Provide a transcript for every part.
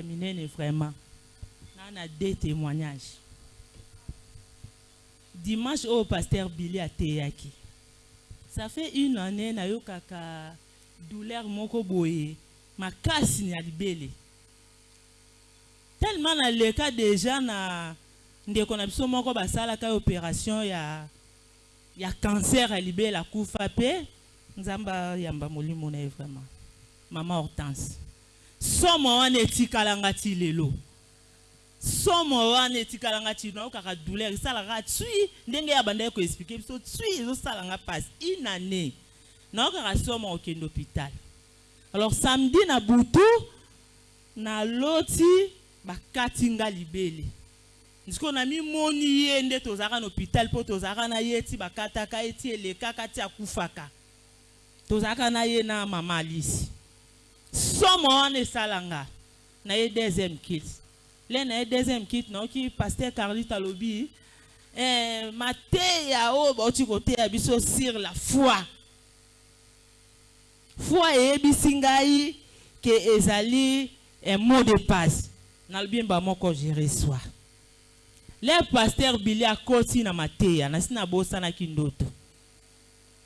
ya minene vraiment nga na deux témoignages. Dimanche oyo paster billy ateyaki ça fait une année nayokaka douleur moko boye. Makasi ya libele tellement naleka déjà na ndeko na biso moko basalaka opération ya ya cancer ya libele akufa mpe nzambe ayamba molimo na vraiment. Mama hortense somo wana etikalanga ti lelo. Somo wana etikalanga ti naokaka douleur esalaka twi ndenge ya banda ye koexplike biso twi ezosalanga mpasi inane naokaka somo okende hôpital. Alors samedi na butu naloti bakati nga libele. Sikoyo na mimoni ye nde tozalaka na hôpital mpo tozalaka na ye ti bakataka ye ti elekaka ti akufaka. Tozalaka na ye na mama alisi somo wana esalanga. Na ye deuxième kit. Le na ye deuxième kit naoki paster carlite alobi eh, mateya oyo bauti koteya biso sur la foi. Foi eyebisi ngai ke ezali un mot de passe. Nalobi mba moko je reçois. Le paster bili akoti na mateya nasi nabosanaki ndoto.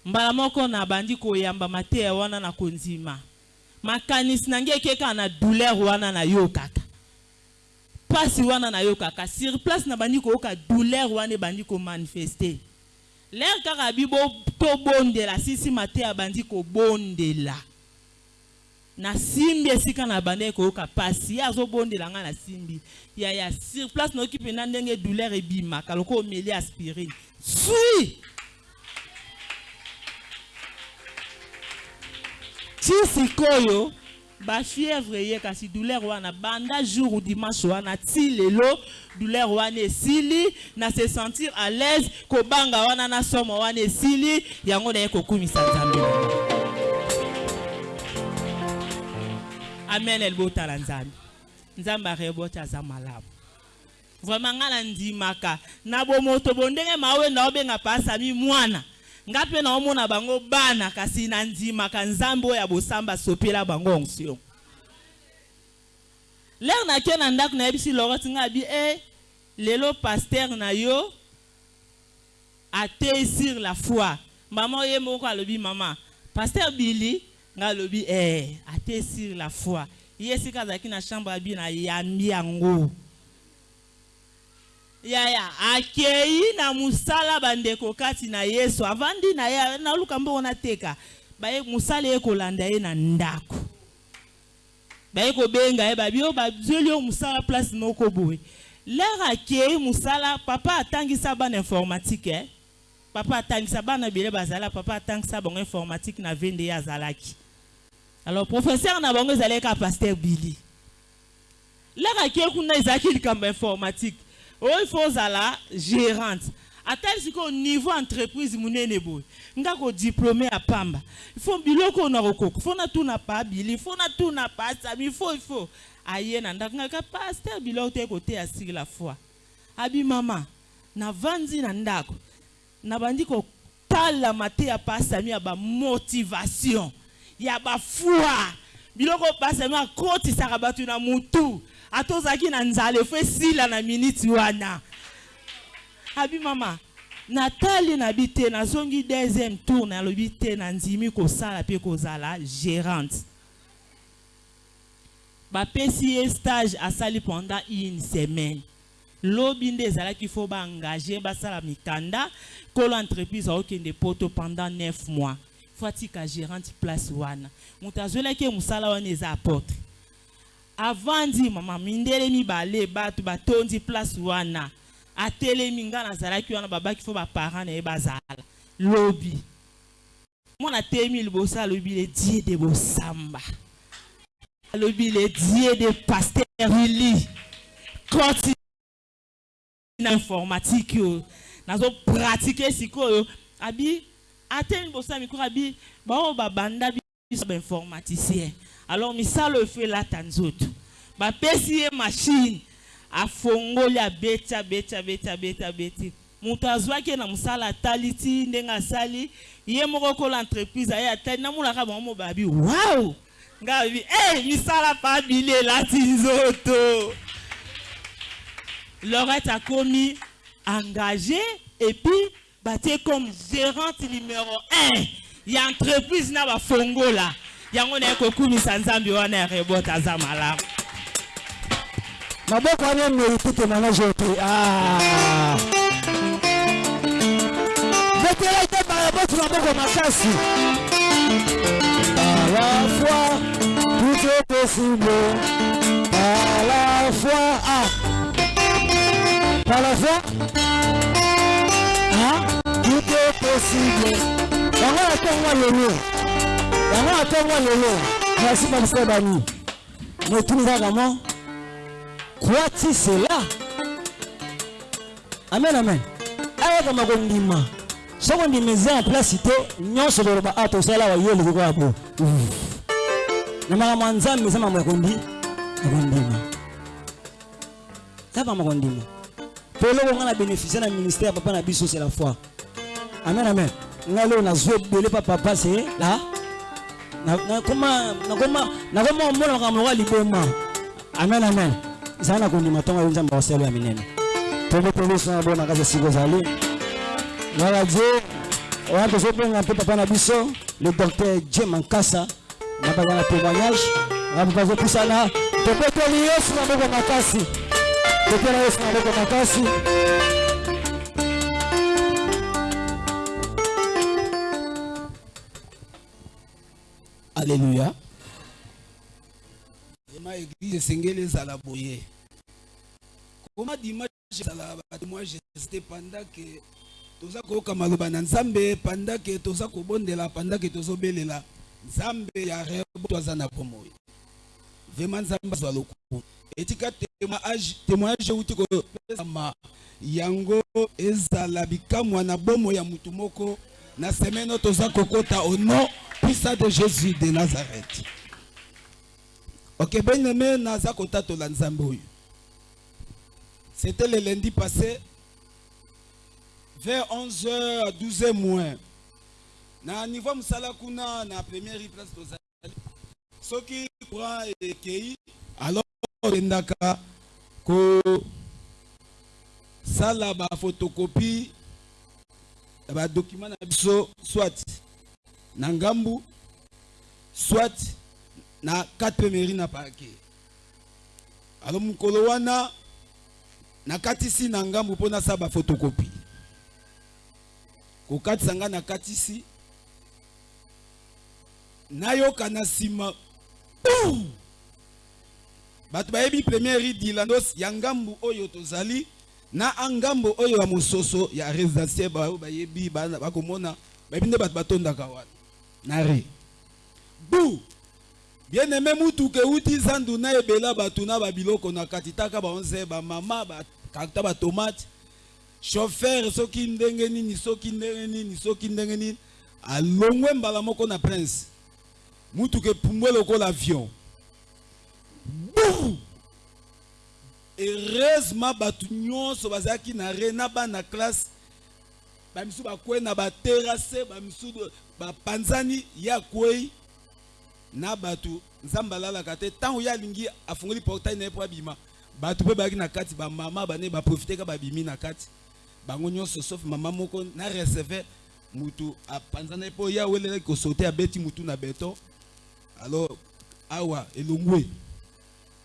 Mbala moko nabandi koyamba mateya wana na kondima makanisi na ngai ekeka na douleur wana nayokaka mpasi wana nayokaka sur place nabandi koyoka douleur wana ebandi komanifeste. Lere kaka bi tobondela sisi mateya abandi kobondela. Nasimbi esika na banda ekoyoka mpasi ye azobondela ngai nasimbi ya ya sur place nayoki mpena ndenge douleur ebimaka lokola omeli aspirine. Sui ti sikoyo bafievre ye kasi douleur wana. Banda jour dimanche wana ti lelo douleur wana esili na se sentir à l'aise kobanga wana na somo wana esili yango na ye. Kokumisa nzambe amen elibotala nzambe. Nzambe areboti aza malamu. Vraimen ngai nandimaka na bomoto bondenge mawenda obenga pasami mwana nga mpe naomona bango bana kasi nandimaka nzambe oyo ya bosamba asopela bango onction. Lere nake na ndako nayebisi loroti ngai abi e lelo paster na yo atei sur la foi. Mama oye moko alobi mama paster bili ngai alobi e atei sur la foi. Ye esika azalaki na chambre abi na yambi yango yaya akei na mosala bandeko kati na yesu. Avandi na ye naluka mbongo nateka baye mosala ye kolanda ye na ndako. Baye kobenga ye babi oyo bazweli yo mosala place moko boye. Lere akei mosala papa atangisa bana informatique eh? papa atangisa bana ebele bazala papa atangisa bango informatique na vende ye azalaki. Alors professeur na bango ezalaki ka paster bili lere akei kuna ezalaki likambo informatique oyo faut ozala gérante. Atali sikoyo niveau entreprise monene boye nga kodiplome ya pamba. Ifo biloko oyo nakokoka fo natuna pa bili fo natuna pa sami. Ifo ifo aye na ndako. Ngaka paster biloko te koteya siri la foi. Abi mama navandi na ndako. Nabandi kotala mateya pasami ya bamotivation ya bafoi biloko pasami akotisaka bato na mutu ata ozalaki na nzala efo esila na miniti wana. Abi mama natali na bi te nazongi deuxième tour nalobi te nandimi kosala mpe kozala gérante. Bapesi ye stage asali pendant une semaine. Lobi nde ezalaki fo baengage basala mikanda kolo entreprise aokende poto pendant 9 mois. Fo atika gérante place wana. Moto azwelaki mosala wana eza apotre avandi mama mindele mibale bato batondi place wana. Atelemi nga nazalaki wana babaki fo baparent na ye bazala. Lobi. Mwana atelemi liboso alobi le die de bosamba alobi le die de paster ili koti na informatique oyo nazopratike sikoyo. Abi atelemi liboso ya mikro abi baoyo babanda biso bainformaticien alors misala oyo efo elata nzoto bapesi ye mashine afongoli abeti abeti abeti abeti abeti moto azwaki ye na mosala atali ti ndenge asali ye moko kola entreprise aye atali namonaka bango mo babi waw! Ngai bi eh misala pa bili elati nzoto Laurette a commis engagé et puis batie comme gérante numéro 1 ya entreprise na bafongo la yango na ye kokumisa nzambe wana ya rebota aza malamu maboko wana mérite témoignage te Ah. betela te barabotu maboko makasi par la foi tout est possible par la foi ah. par la foi ah. tout est possible yango natongwa lelo yango natongwa lelo merci babisa bani netuni kaka mo crois-tu cela amen amen. Ayakama kondima soki ondima eza en place te nyonso koloba a tosala wa ye eleki kaka bo na makambo ya nzambe eza makambo ya kondi ya kondima eza makambo ya kondima mpo eloko ngai na bénéficie na ministère ya papa na biso c'est la foi. Amen amen. Ngai lelo nazwa ebele pa papa se la nakoma omona makambo lokola liboma. Amen amen. Ezali na kondima ntongo yo nzambe akosala ya minene. Tombotoliso na bona kasi esika ozali ngaka die wana tozobenga mpe papa na biso le docteur die mankasa. Na baza na témoignage. Nga papa azopusana topeteli yesu maboko makasi. Topela yesu maboko makasi alleluya ma église esengeli ezala boye. Koma dimanche ezala batémoignage te pendant ke toza koyoka maloba na nzambe pendant ke toza kobondela pendant ke tozobelela. Nzambe ya rebo aza na bomoi vraimen nzambe azwa lokumu. Etika témoignage euti kopesama yango ezala bikamwa na bomoi ya mutu moko. Na semaine oyo toza kokota au nom de jésus de nazareth. Ok bien-aimé naza kotatola nzambe oyo. C'était le lundi passé vers 11h à 12h moins. Na niveau mosala kuna na première place tozali soki courant ekei alors tendaka kosala bafotokopie ya badokima na biso soit na ngambu soit na 4 mairie na parke alo mokolo wana nakatisi na ngambu mpo nasala bafotokopi kokatisa ngai nakatisi nayoka na nsima bato bayebi première ridilandos ya ngambu oyo tozali na angambo oyo ya mososo ya résidentiel baoyo bayebi bakomona bayebi nde bato batondaka wana na re. Bu bien aimé mutuka euti zandu na ebela bato na babiloko na kati taka baonze bamama bakata batomate chauffeur soki ndenge nini soki ndenge nini soki ndenge nini alongwe mbala moko na prince. Mutuka epumbwe lokola avion. Bu! Heureusement bato nyonso bazalaki na re na bana classe bamisu bakwei na baterase bamisu bapanzani ya akwei na bato nzambe alalaka te. Ntango ye alingi afungoli portail na ye mpo abima bato mpe bayaki na kati bamama bane baprofiteka babimi na kati. Bango nyonso sauf mama moko na receve mutu apanzana ye mpo ye awelelaki kosaute abeti mutu na beton alors awa elongwe.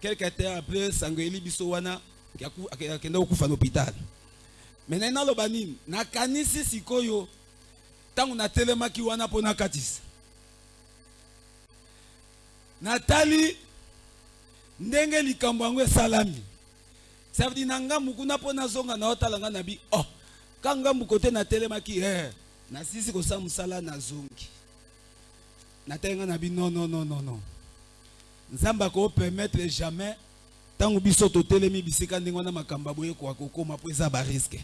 Quelque temps après sango eli biso wana akenda kokufa na mena naloba nini? Nakanisi sikoyo ntango natelemaki wana mpo nakatisa. Natali ndenge likambo yango esalami. Savedi na ngambu kuna mpo nazonga na otala nga na bi oh ka ngambu kote natelemaki eh, nasisi kosala mosala nazongi. Natali nga na bi non non non non non. Nzambe akopermettre jamais ntango biso totelemi bisika ndenge wana makambo boye kokokoma mpo eza bariske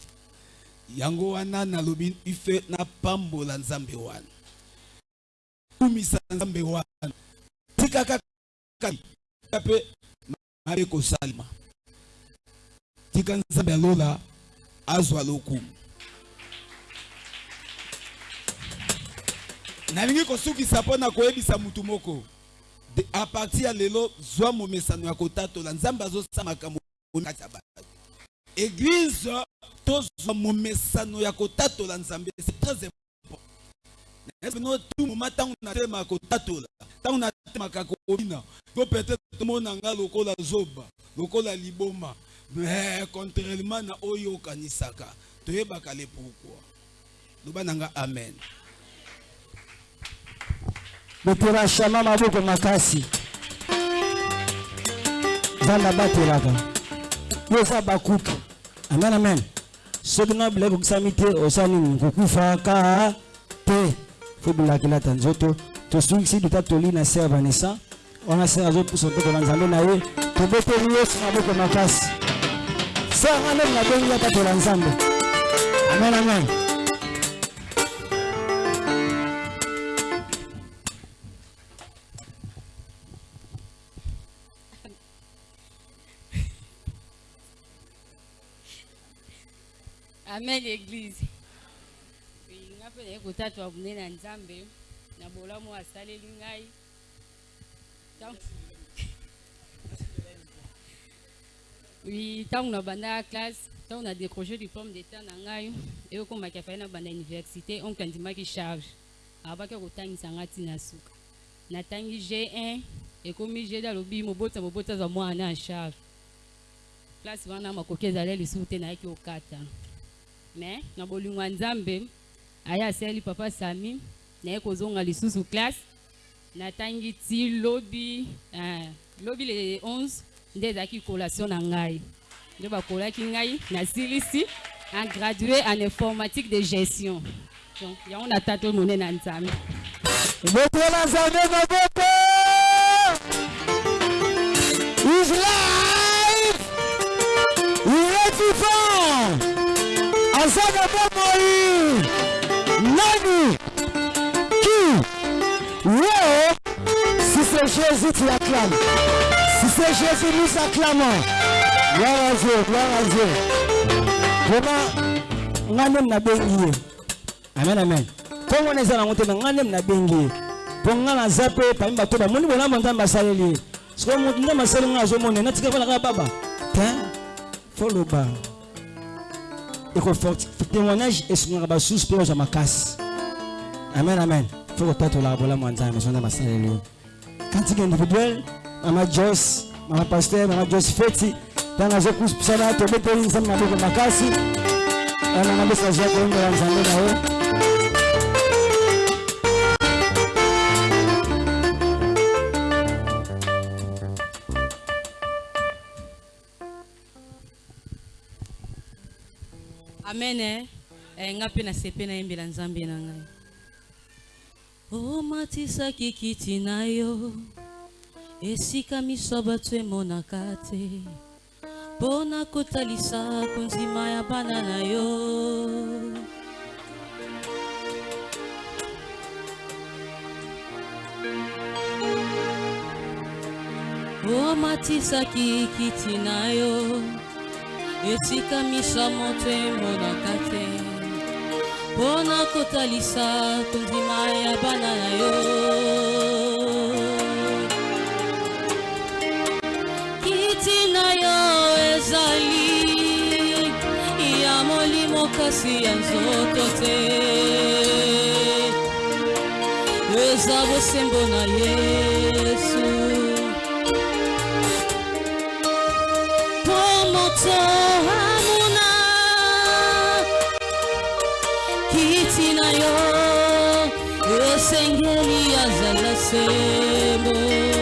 yango wana nalobi ife napambola nzambe wana. Kumisa nzambe wana. Tika kaka mpe mabe kosalema tika nzambe alola azwa lokumu nalingi kosukisa mpo na koyebisa mutu moko. De- a partir ya lelo zwa momesano ya kotatola. Nzambe azosala makambo kati ya bato église tozwa momesano ya kotatola nzambe c'est très important. No tout moment ntango natemaka kotatola ntango natemaka kobina po peut-être tomona nga lokola zoba lokola liboma. Mais contrairement na oyo okanisaka toyebaka le pourquoi loba na nga amen betela shama maboko makasi nzambe abatelaka yo eza bakutu amen amen soki na bilai kokisami te osala nini kokufaka te fo bilakilata nzoto tosungisi duta toli na se ya vanessa. Wana se azopusa tokola nzambe na ye tobeteli yesu maboko makasi se yanga ndenge nabengi atatola nzambe amen amen amen église. Oui, nga mpe naye kotatwa monene ya nzambe na bolamu asaleli ngai. Oui ntango na bandaka classe ntango na décroché diplôme d'état na ngai eyokomaki afali na banda université onke andimaki charge. Abaki kotangisa nga ntina suka. Natangi g1 ekomi g2 alobi mobota mobota azwa mwana ya charge. Place wana makoki ezali lisusu te nayaki kokata me na bolingo ya nzambe aye asaleli papa sami naye kozonga lisusu classe. Natangi ti lobi eh, lobi le 11 nde ezalaki collation na ngai. Nde bakolaki ngai nasilisi en gradué en informatique de gestion. Donc yango natata monene ya nzambe. Betela nzambe maboko! Is life irevivant aza na bomoi nani? Qui yo si c'est jésus tu acclames si c'est jésus nous acclamons. Gloire à dieu gloire à dieu. Vraiment nga nde nabengi ye. Amen amen. Ntongo wana eza nango te me nga nde nabengi ye mpo nga naza mpe pami bato bamoni bolambo nzambe asaleli ye. Sikoyo motu nzambe asali nga azomona natika kaka baba. Te? Fo loba témoignage esungaka basusu mpe bazwa makasi amen amen fo kotatolaka bolamu ya nzambe so nzambe asaleli yo kantika individuel mama jos mama paster mama jos feti ntango azokusana tobeteli nzambe maboko makasi nanga mbesa azwa koyembela nzambe na ye amen eh? nga mpe nasepe nayembela nzambe na ngai omatisaki kiti na yo esika miso bato emonaka te mpo na kotalisa konzima ya bana na yo omatisaki kiti na yo esika miso ya moto emonaka te mpo na kotalisa kondima ya bana na yo. Kiti na yo ezali ya molimo kasi ya nzoto te. Eza bosembo na yesu kiti na yo esengeli azala sembo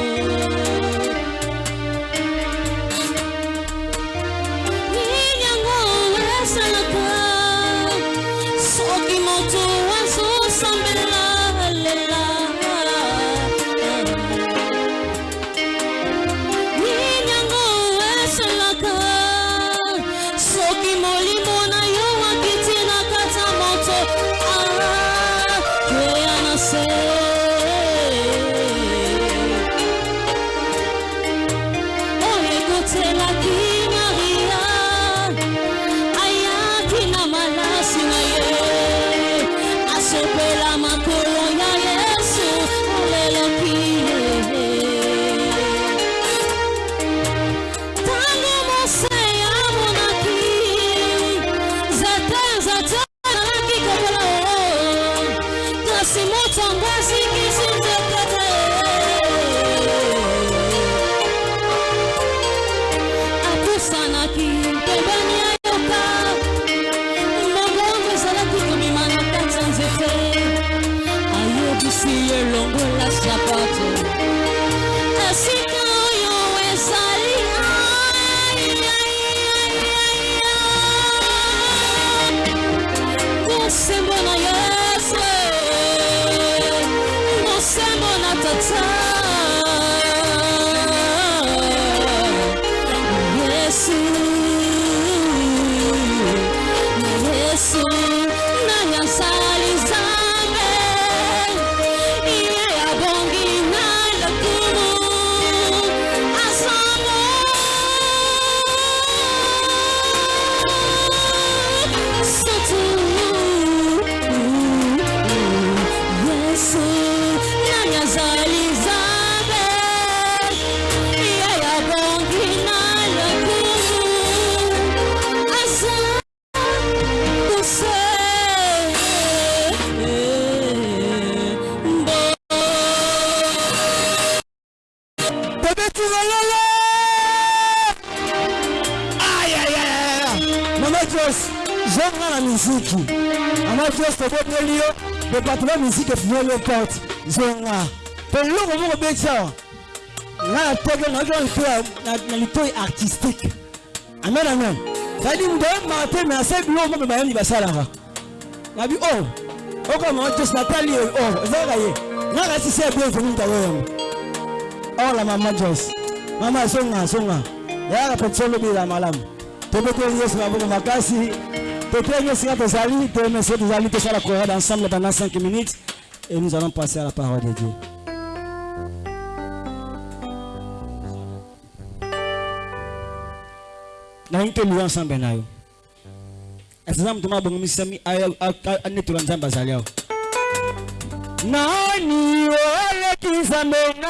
joseph welekot zonga. Peloko moko beti awa nga natoki naoki na litoi artistique. Amen amen. Zali mutu oyemaka te me asa biloko moko bebayembi basalaka nabi o okomanga joseph natali o ezalaka ye ngaka sisi ya bien ekomi mutu akoyemba ola mama jos mama azonga azonga eyaka petition lobela malamu tobeteli yesu maboko makasi. Totelingesinga tozali tmc tozali tosala corade ensemble pendant 5 minutes. Et nous allons passer à la parole de dieu nalingi toluwa ensemble na yo eza moto mabongomisami anetola nzambe azali awa nani oleki nzambe na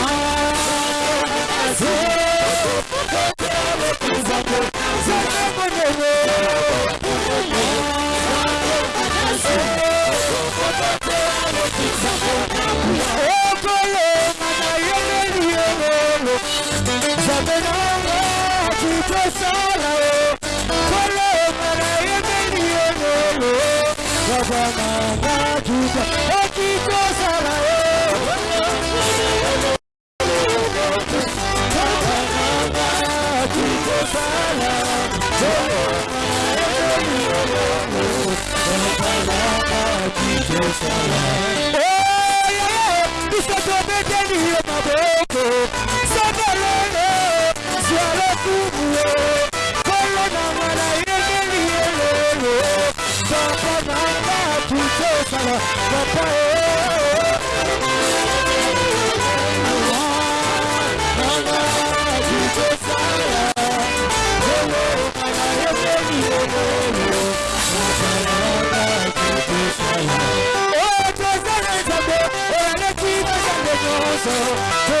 coração.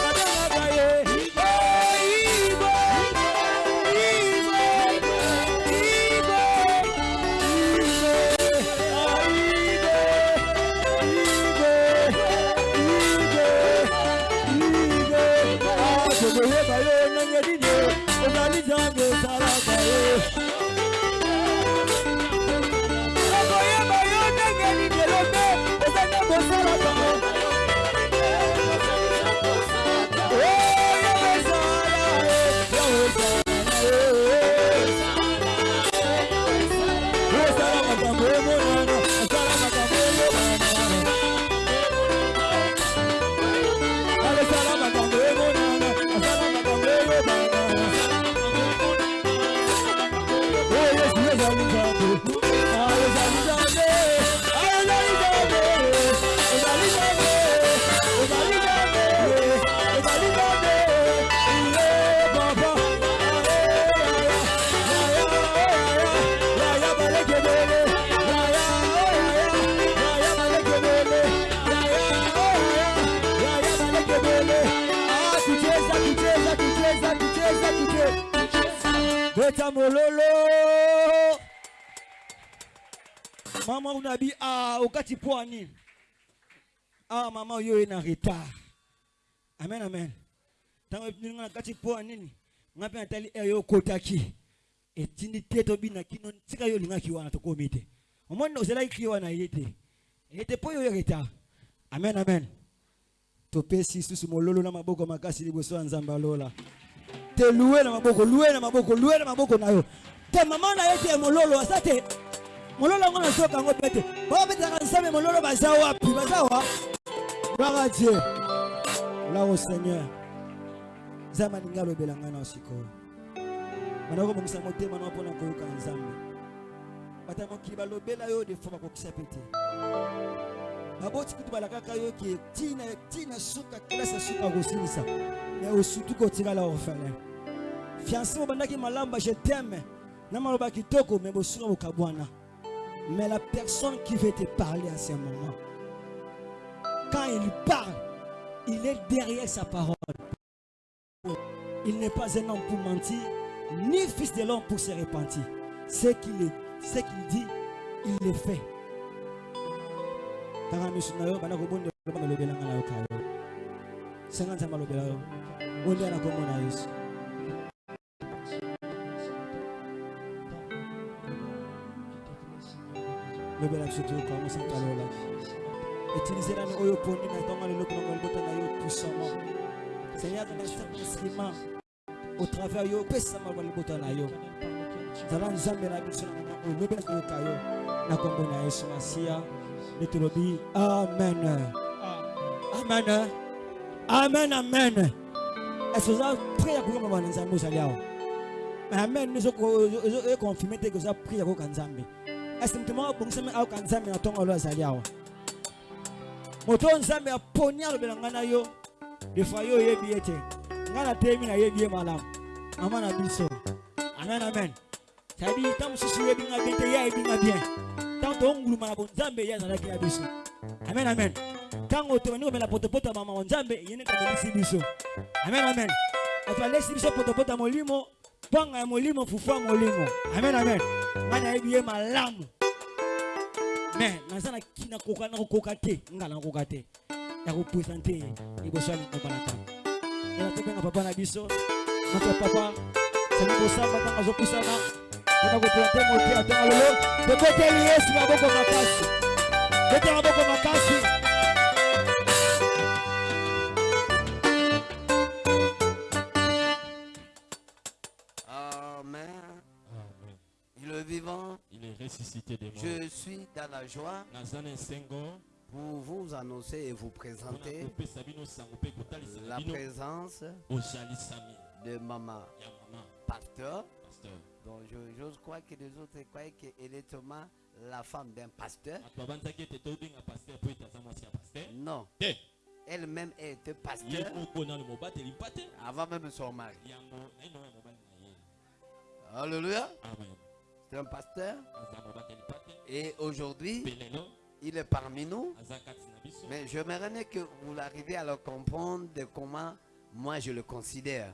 mama unabi ah okati pwani ah mama oyo ye na retard. Amen amen. Ntango nga na kati mpo nini nga mpe natali ere yo okotaki etindi te tobina kino tika yo olingaki wana tokomi te omoni ozalaki kri wana ye te ye te mpo yo yo retard. Amen amen. Topesi susu mololo na maboko makasi liboso ya nzambe alola te lue na maboko lue na maboko lue na maboko na yo. Te mama na ye te mololo asa te mololo yango nasoka yango mpe te babetaka nzambe mololo baza wapi? Baza wa? Gloire à dieu. Gloire au seigneur. Nzambe alingi alobela ngai na sikoyo. Banda kobongisa motema na mpona koyoka nzambe. Bato ya mokili balobela yo defo bakokisa mpe te. Baboti kutu balakaka yo ke tina suka kelasi suka kosilisa. Me osutu kotikala orphelin. Fiancé bobandaki malamu ba je t'aime. Na maloba kitoko me bosuka bokabwana mais la personne qui veut te parler à ce moment quand il parle il est derrière sa parole. Il n'est pas un homme pour mentir ni fils de l'homme pour se repentir. Ce qu'il qu'il dit il le fait lobela biso toyoka mosantu alola utilize nani oyo pondi na ntongo lelo kolonga libota seigneur au travers yo opesama lwa na amen. Amen. Amen amen. Amen ekonfirme te ke moko abongisami ayoka nzambe na ntongo alo azali awa. Moto oyo nzambe aponi alobela ngai na yo defoi yo oyebi ye te ngai nateyemi nayebi ye malamu. Mama na biso. Amen amen. Cadi ntan mosusu oyebi nga bien te ye ayebi nga bien. Ntango tonguluma na bonzambe ye azalaki na biso. Amen amen. Ntango tobandi komela potopoto ya mama nzambe ye nde kamelisi biso. Amen amen. Bato balesi biso potopoto ya molimo pwanga ya molimo fufu ya molimo. Amen amen ngai nayebi ye malamu. Me naza nakoka te nga nakoka te. Ya kopresente ye liboso ya lingomba na ntango ela tobenga papa na biso notre papa sali kosamba ntango azopusana mpona kopresente mote ya ntongo lelo tokoteli yesu maboko makasi. Totela maboko makasi Je suis dans la joie pour vous annoncer et vous présenter la présence de maman pasteur. je- j'ose croire que les autres croient qu'elle est seulement la femme d'un pasteur. paster Non, elle-même était pasteur. Avant même son mari. ye Alléluia. amen C'est un pasteur. Et aujourd'hui, il est parmi nous. Mais j'aimerais que vous arriviez à le comprendre de comment moi je le considère.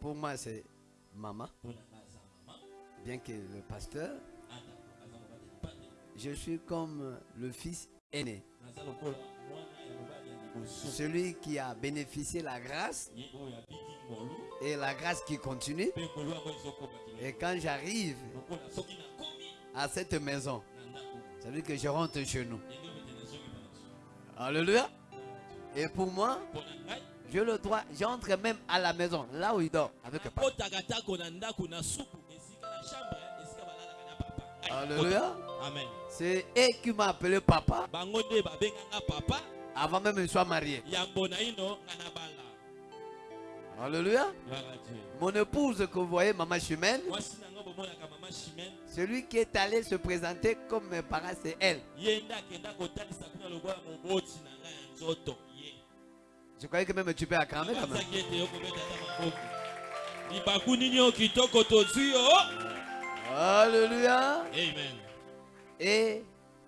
Pour moi, c'est maman, bien que le pasteur, te je suis comme le fils aîné, celui qui a bénéficié la grâce et la grâce qui continue. Et quand j'arrive à cette maison, ça veut dire que je rentre chez nous. Alléluia. Et pour moi, je le droit, j'entre même à la maison, là où il dort, avec le papa. Alléluia. amen C'est eux qui m'ont appelé papa avant même que je sois marié. Alléluia. Mon épouse que vous voyez, maman Chimène, celui qui est allé se présenter comme mes parents, c'est elle. Je croyais que même tu peux acclamer quand même. Alléluia. amen Et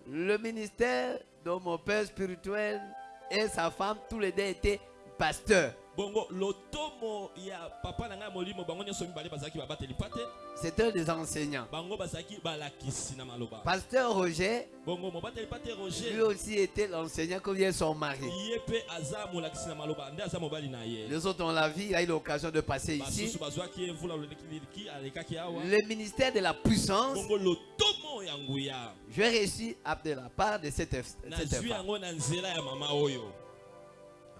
le ministère de mon père spirituel et sa femme, tous les deux étaient pasteurs. Bongo lotomo ya papa na ngai molimo bango nyonso mibale bazalaki babateli pate C'est un des enseignants. bango bazalaki balakisi na maloba Pasteur Roger, bongo mobateli pate lui aussi était l'enseignant comme vient son mari. na maloba nde na ye Les autres, on l'a vu, il a eu l'occasion de passer ici. bazwaki alekaki awa Le ministère de la puissance, bongo lotomo ya nguya j'ai réussi à de la part de cette, cette nazwi femme. yango na nzela ya mama oyo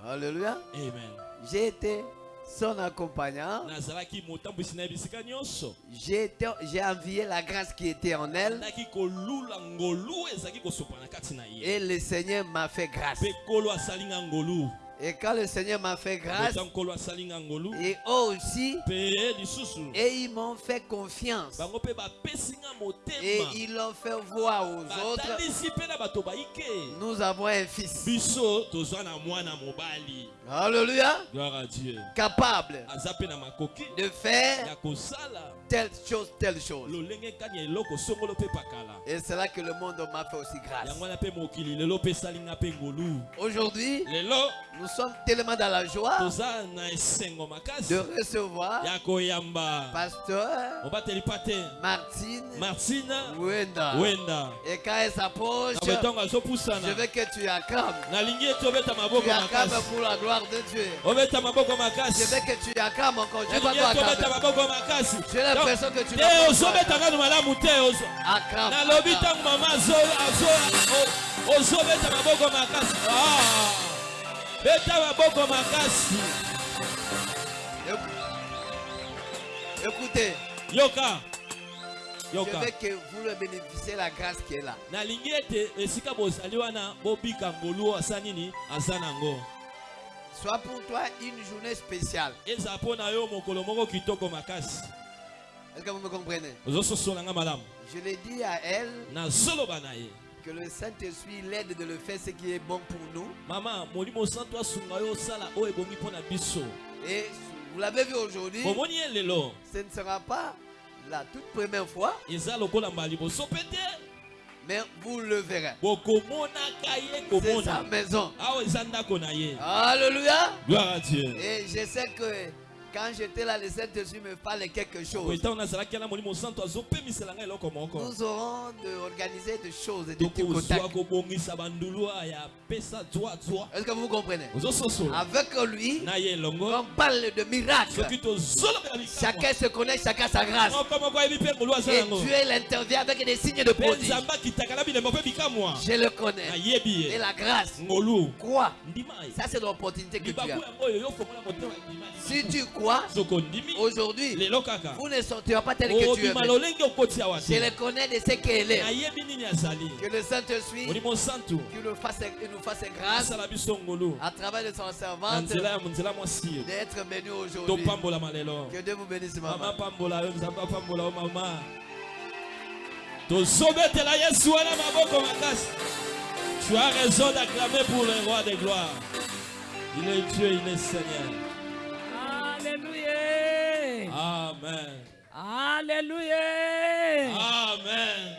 Alléluia. amen Été son accompagnant. J'ai envié la grâce qui était en elle. Et le Seigneur m'a fait grâce. Et quand le Seigneur m'a fait grâce, et eux aussi, et ils m'ont fait confiance. Et ils l'ont fait voir aux autres. Nous avons un fils. Alléluia. gloire à dieu. Capable de faire telle chose, telle chose. Et c'est là que le monde m'a fait aussi grâce. Aujourd'hui, nous sommes tellement dans la joie de recevoir Pasteur Martine martine Wenda. wenda. Et quand elle s'approche, je veux que tu acclames. Tu acclames pour la gloire de Dieu. Je veux que tu acclames encore. J'ai l'impression que tu Acclame. Écoutez, yoka. Je veux que vous le bénéficiez la grâce qui est là. Soit pour toi une journée spéciale. Est-ce que vous me comprenez? Je l'ai dit à elle que le Saint-Esprit l'aide de le faire ce qui est bon pour nous. mama molimo santo asunga yo osala oyo ebongi mpo na biso Et vous l'avez vu aujourd'hui, ce ne sera pas la toute première fois, mais vous le verrez. C'est sa maison. Alléluia. gloire à dieu Et je sais que quand j'étais là, le Saint-Esprit me parlait quelque chose. Nous aurons de organiser des choses, des petits Est-ce que vous comprenez? Avec lui, on parle de miracles. Chacun se connaît, chacun sa grâce. Et yango Dieu il intervient avec des signes de mpe prodige. nzambe akitaka na bilembo mpe bikamwa Je le connais. Et la grâce. ye Ça, c'est l'opportunité que tu as. Si tu aujourd'hui, vous ne sortirez pas tel que tu es. okoti awa Je le connais de ce qu'il est. Que le Saint-Esprit qu'il nous fasse, nous fasse grâce à travers de son servante. D'être venu aujourd'hui. Que Dieu vous bénisse, mama maman. tu as raison d'acclamer pour le roi des gloires. Il est dieu il est seigneur Alléluia. amen. Alléluia. amen.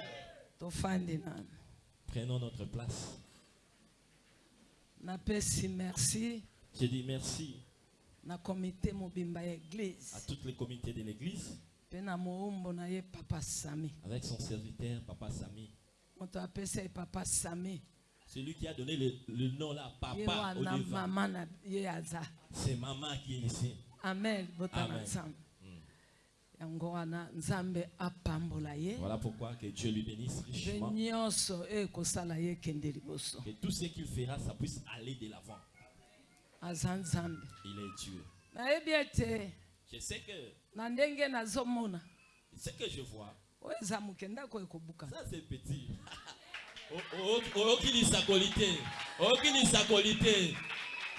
Prenons notre place. Merci. Je dis merci na mobimba ya à église tous les comités de l'église. Papa sami. Avec son serviteur papa sami. Apesi ye papa sami. Celui qui a donné le, le nom là papa c'est maman qui est ici amen. Ye. Voilà pourquoi que Dieu lui bénisse richement. Liboso. Que tout ce qu'il fera ça puisse aller de l'avant. Il est Dieu. Je sais que ce que je vois. Ça c'est petit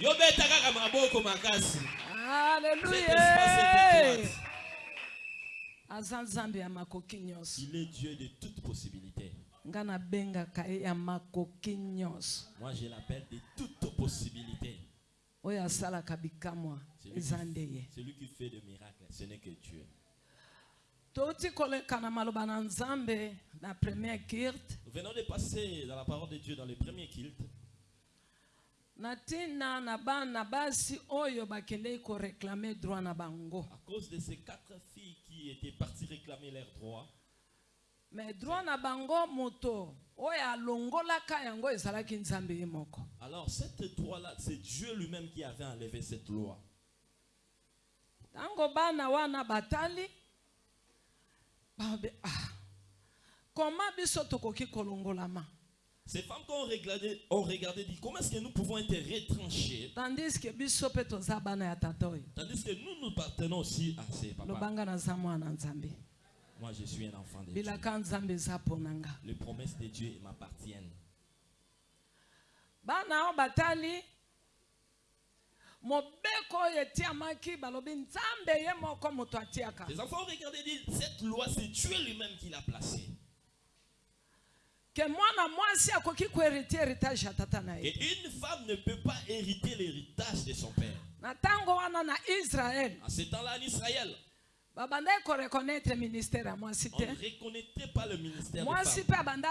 Yobeta kaka maboko makasi. Cet espace est aleluya étroit. aza nzambe ya makoki nyonso. Il est Dieu de toute possibilité. Nga nabengaka ye ya makoki nyonso. Moi je l'appelle de toute possibilité. Oyo asalaka bikamwa celui eza qui, nde ye. celui qui fait des miracles ce n'est que Dieu. Touti koleka na maloba na nzambe na première kirte nous venons de passer dans la parole de Dieu dans le premier culte na ntina na bana basi oyo koreklame droit na bango. À cause de ces quatre filles qui étaient parties réclamer leurs droits, me droit na bango moto oyo alongolaka yango ezalaki nzambe ye moko. Alors cette droit-là, c'est Dieu lui-même qui avait enlevé cette loi. ntango bana wana batali babe ah koma biso tokoki kolongolama Ces femmes qui ont regardé, ont regardé dit comment est-ce que nous pouvons être retranchés? Tandis oyo tandis que nous nous partenons aussi à ces papas. Moi, je suis un enfant de Dieu. Les promesses de Dieu m'appartiennent. bana oyo batali mobeko oyo etiamaki balobi nzambe ye moko moto atiaka Ye une femme ne peut pas hériter l'héritage de son père. En ce temps-là, en Israël, on ne reconnaîtrait pas le ministère des femmes.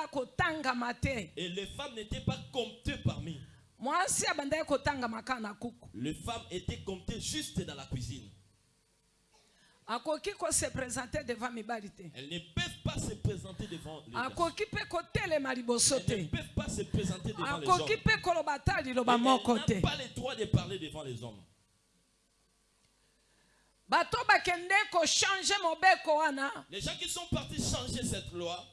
Et les femmes n'étaient pas comptées parmi. Les femmes étaient comptées juste dans la cuisine. akoki kose présente devant mibali te Elles ne peuvent pas se présenter devant les garçons. Elles ne peuvent pas se présenter devant les hommes. elles n'ont pas le droit de parler devant les hommes. Les gens qui sont partis changer cette loi,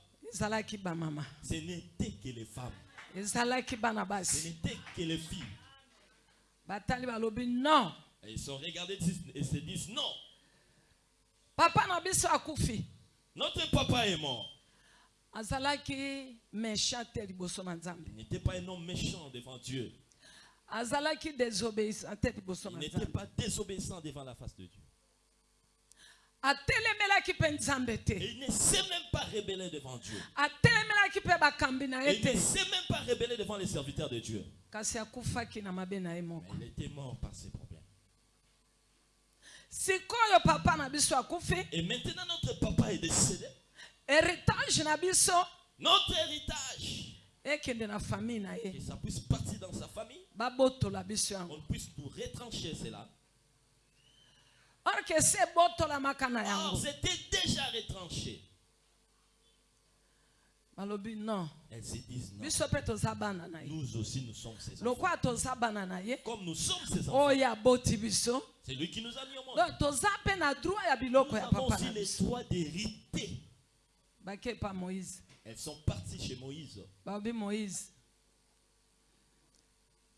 ce n'étaient que les femmes. Ce basi n'étaient que les filles. Et ils sont regardés et se disent non, papa na biso akufi notre papa est mort. azalaki méchant te liboso na nzambe Il n'était pas un homme méchant devant Dieu. azalaki désobéissant te liboso Il n'était pas désobéissant devant la face de Dieu. atelemelaki mpe nzambe Et te il ne s'est même pas rebellé devant Dieu. atelemelaki mpe bakambi na il ne s'est même pas rebellé devant les serviteurs de Dieu. kasi akufaki na mabe na ye Mais moko il était mort par ses problèmes. sikoyo papa na biso akufi Et maintenant, notre papa est décédé. héritage Notre héritage, ekende na famille na que ye ça puisse partir dans sa famille, babotola biso yango. On puisse nous retrancher cela. or ke se ebotolamaka na yango. c'était déjà retranché. Balobi non. Elles se disent non. biso mpe toza bana na ye. Nous aussi, nous sommes ses enfants. lokola toza bana na ye. Comme nous sommes ses enfants, oyo aboti biso. C'est lui qui nous a mis au monde. donc toza mpe na droit ya biloko ya papa. aussi na les biso droits d'hériter. bake pa moïse. Elles sont parties chez Moïse. balobi moïse.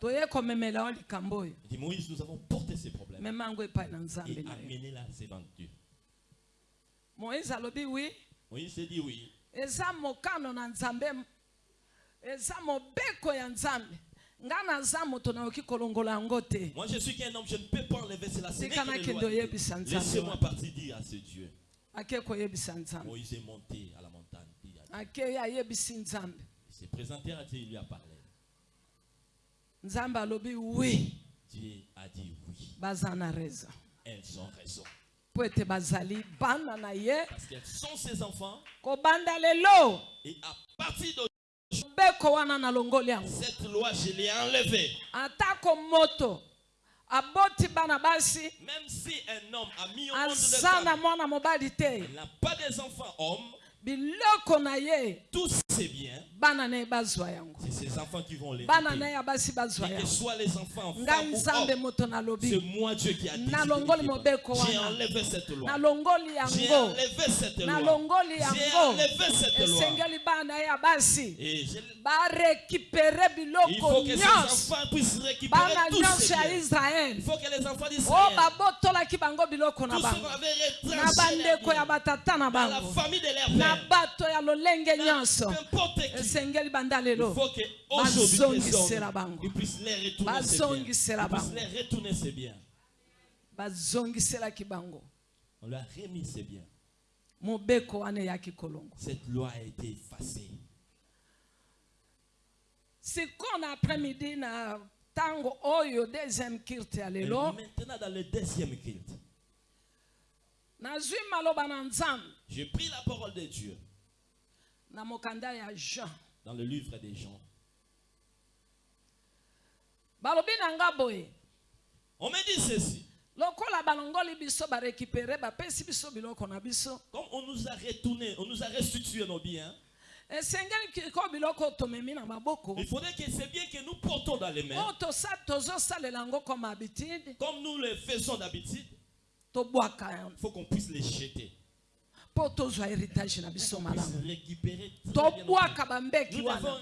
Toye komemela o likambo oyo. Il dit Moïse, nous avons porté ces problèmes. Mema yango epai na nzambe et na yo. moïse alobi wi Moïse dit oui. Eza mokano na nzambe eza mobeko ya nzambe naza moto nayoki kolongola yango te Moi, je suis qu'un homme, je ne peux pas enlever cela. Ce n'est Tika que les nakende lois de Dieu. oyebisa nzambe Laissez-moi wana. partir dire à ce Dieu. ake koyebisa nzambe Moïse est monté à la montagne. dit à Dieu. akei ayebisi nzambe Il s'est présenté à Dieu, il lui a parlé. nzambe alobi wi Dieu a dit oui. baza na raison Elles ont raison. mpo ete bazali bana na ye Parce qu'elles sont ses enfants. kobanda lelo Et à partir de mobeko wana nalongoli yango cette loi, je l'ai enlevée. atako moto aboti bana basi Même si un homme a mis au monde aza na femmes, mwana mobali te il n'a pas des enfants hommes, biloko na ye tous bazwa yango. C'est ses enfants qui vont les Et que soit les enfants femmes ou c'est moi Dieu qui a décidé. J'ai enlevé cette loi. J'ai enlevé cette loi. J'ai enlevé cette loi. Et je- il faut que ces enfants puissent récupérer ces biens. israele Il faut que les enfants oyo d'Israël, tous ceux qu'on avait retranché leurs dans la famille de leur na n'importe qui, esengeli banda il lelo faut que aujourd'hui ils puissent les retourner ces biens. Ils puissent les retourner ces biens. bazongiselaki bango. On leur a remis ces biens. mobeko eyaki kolongo. Cette loi a été effacée. sikoyo na après-midi na ntango oyo deuxième kirte ya lelo maintenant, dans le deuxième culte, nazwi maloba na nzambe. J'ai pris la parole de Dieu na mokanda ya jean dans le livre des gens. On me dit ceci. Comme on nous a retourné, on nous a restitué nos biens, maboko. Il faudrait que c'est bien que nous portons dans les mains, yango comme nous le faisons d'habitude, il faut qu'on puisse les jeter. mpo tozwa héritage na biso malamu. tobwaka bambeki wana.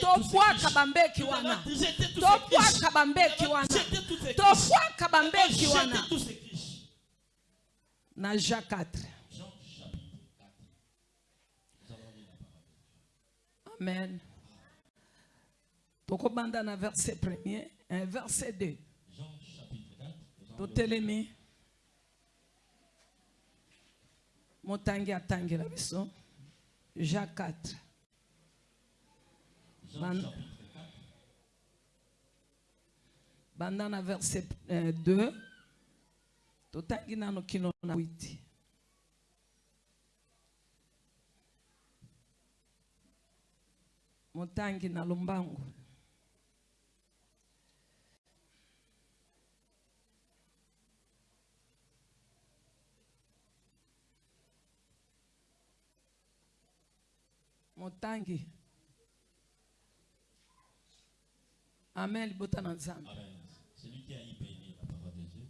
tobwaka bambeki wana. tobwaka bambeki wana. tobwaka bambeki wana. na jean 4 amen. Tokobanda na verset premier eh, verset 2 totelemi. Motangi atangela biso. Jean 4 Jean Ban- chapitre 4. banda na verset eh, 2 totangi nano kino na 8 motangi na lombangu motangi amen libota na nzambe. Celui qui a y béni la parole de Dieu.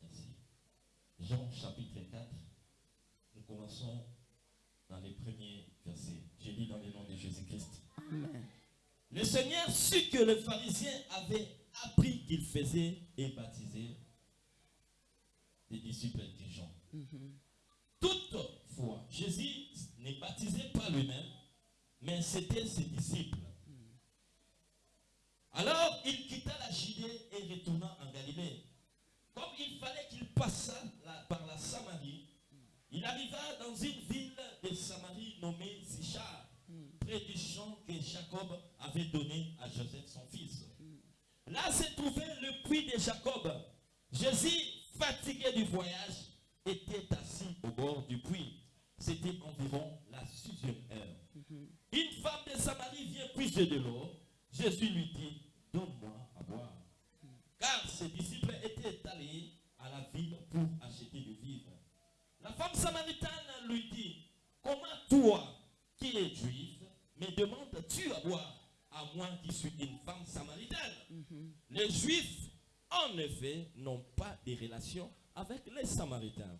Merci. Jean chapitre 4. Nous commençons dans les premiers versets. Je lis dans le nom de Jésus-Christ. amen Le Seigneur sut que les pharisiens avaient appris qu'il faisait et baptisait les disciples de Jean. Toutefois, Jésus ne baptisait pas lui-même, mais c'était ses disciples. Alors il quitta la Judée et retourna en Galilée. Comme il fallait qu'il passât par la Samarie, il arriva dans une ville de Samarie nommée Sichar, près du champ que Jacob avait donné à Joseph son fils. Là se trouvait le puits de Jacob. Jésus, fatigué du voyage, était assis au bord du puits. C'était environ la sixième heure. Une femme de Samarie vient puiser de l'eau. Jésus lui dit, donne-moi à boire. Car ses disciples étaient allés à la ville pour acheter du vivre. La femme samaritaine lui dit, comment toi, qui es juif, me demandes-tu à boire, à moi qui suis une femme samaritaine Les juifs, en effet, n'ont pas de relation avec les samaritains.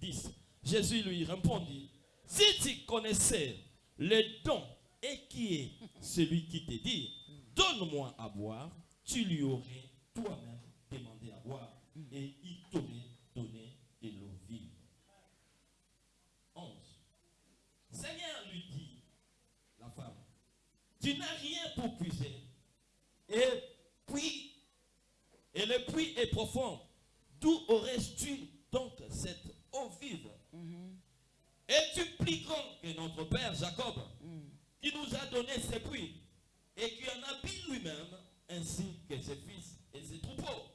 10. Jésus lui répondit, si tu connaissais le don et qui est celui qui te dit, donne-moi à boire, tu lui aurais toi-même demandé à boire et il t'aurait donné de l'eau vive. 11. Seigneur lui dit, la femme, tu n'as rien pour puiser. Et puis, et le puits est profond. D'où aurais-tu donc cette eau vive Es-tu plus grand que notre père Jacob, qui nous a donné ce puits, et qui en a bu lui-même, ainsi que ses fils et ses troupeaux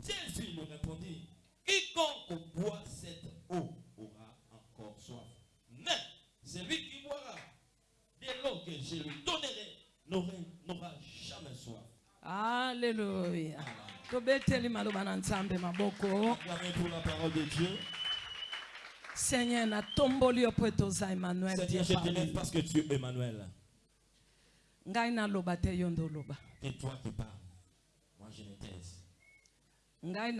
Jésus lui répondit, quiconque boit cette eau aura encore soif. Mais celui qui boira de l'eau que je lui donnerai n'aurait- n'aura jamais soif. Alléluia. tobeteli maloba na nzambe maboko Acclamez pour la parole de Dieu. seigneur mpo ete oza emmanuel Seigneur, je te parmi lève nous. parce que tu es Emmanuel. ngai naloba te yo nde oloba C'est toi qui parles. Moi, je me taise. ngai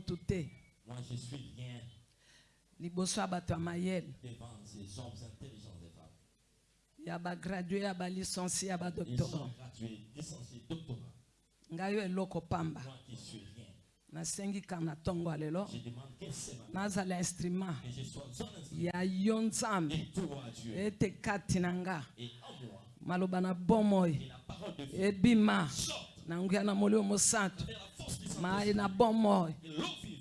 te Moi, je suis rien liboso mayele devant ces hommes intelligents des femmes. ya bagradue ya balicencie ya Ils sont badoctorat gratuits, licenciés, doctorat. ngai oyo eloko pamba. Nasengi kaka na ntongo ya lelo. Nazala instrument. Ya yo nzambe. Ete kati na nga. Maloba na bomoi ebima. na nguya na molimo mosantu. Mai na bomoi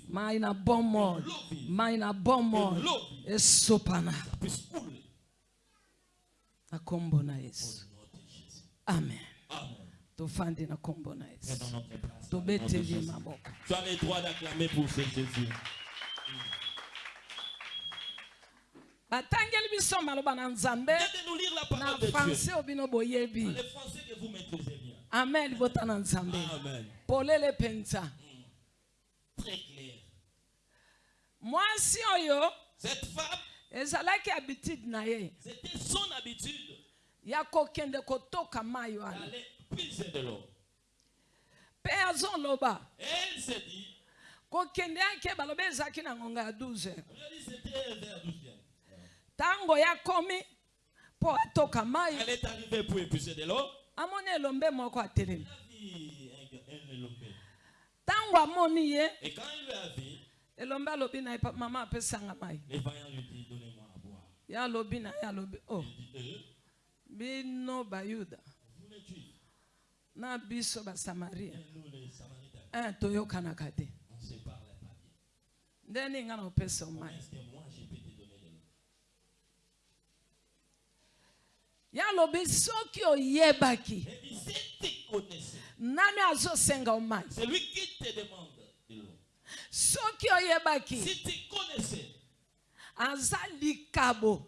mai na bomoi mai na bomoi esopana. Na kombo na yesu. Amen. Tu as le droit d'acclamer pour ce Jésus. batangeli biso maloba na nzambe. Na francais oyo bino boyebi. Français amen libota na nzambe. Amen. polele mpenza Très clair. mwasi oyo Cette femme, ezalaki habitude na ye. c'était son habitude. Ya kokende kotoka mai wana puiser de l'eau. mpe azoloba Et elle s'est dit, kokende yake balobi ezalaki na ngonga ya 12 heures. on lui a dit c'était vers 12 heures. ntango yakomi mpo atoka mai Elle est arrivée pour épuiser de l'eau. amoni elombe moko atelemi ntango amoni ye elombe alobi na ye "Pa- mama apesanga mai ye alobi na ye alobi o dit Euh, bino bayuda na biso basamaria toyokanaka te nde ninga na opesa omai ye alobi soki oyebaki nani azosenga omai soki oyebaki aza likabo.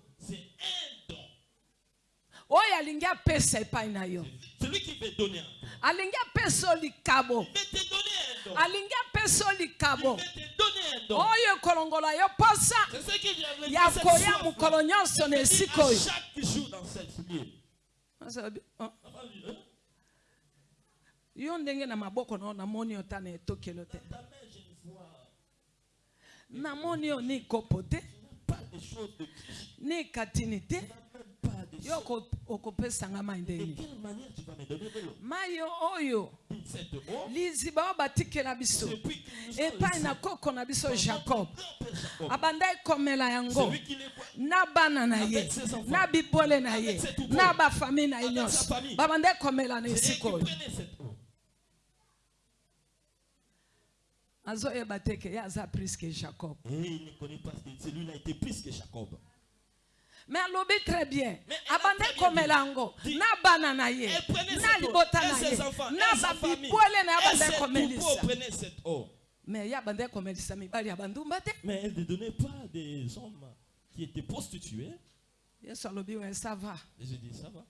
oyo alingi apesa epai na yo. celui qui veut donner alingi apeso likabo. Alingi apeso likabo. Oyo ekolongola yo mposa ya koya mokolo nyonso na esika oyo. Ah, ah. yo ndenge na maboko na yo namoni yo ta na etokelo te. Namoni yo ni kopo te ni katini te. pas dessus. De quelle manière tu vas me donner vélo liziba oyo batikela biso. Epai na koko na biso jacob. abanda ekomela yango na bana na ye. na bibwele na ye. na bafamile na ye nyonso. babanda ekomela na esika oyo azoyeba te ke ye aza plus que jacob. Et il ne connaît pas celui-là était plus que jacob. Mais alobi très bien Mais elle a abanda très bien ekomela dit. yango na bana na ye na libota na ye na babibwele na ye cette eau. mais ye abanda ekomelisa mibali ya bandumba te Mais elle ne donnait pas des hommes qui étaient prostitués. yesu alobi we ça va Et je dis, ça va.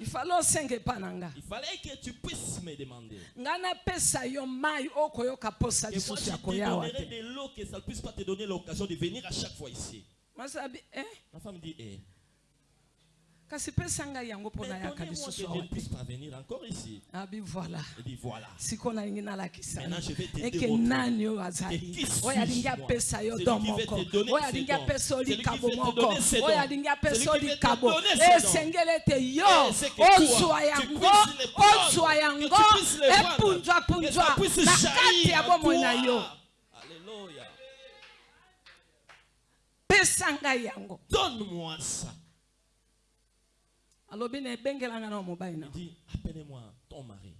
ifale osenga epa na nga Il fallait que tu puisses me demander. ngai napesa yo mai okoyoka posa lisusu ya te koya awa donnerai te de l'eau que ça ne puisse pas te donner l'occasion de venir à chaque fois ici. masabi eh? Ma femme dit eh. Kasi pesanga yango mpona yaka lisusu abi voilà. Siko nalingi nalakisa. Eke nani oyo azali? Oyo alingi apesa yo do moko oyo alingi apesa yo likabo moko. oyo alingi apesa yo likabo. esengeli eh, ete yo! ozwa yango! ozwa yango! Epunzwapunzwa eh, na kati ya bomoi na yo! Pesa ngai yango Donne-moi ça. alobi na ebengelanga na mobali na Il dit, appelez-moi ton mari.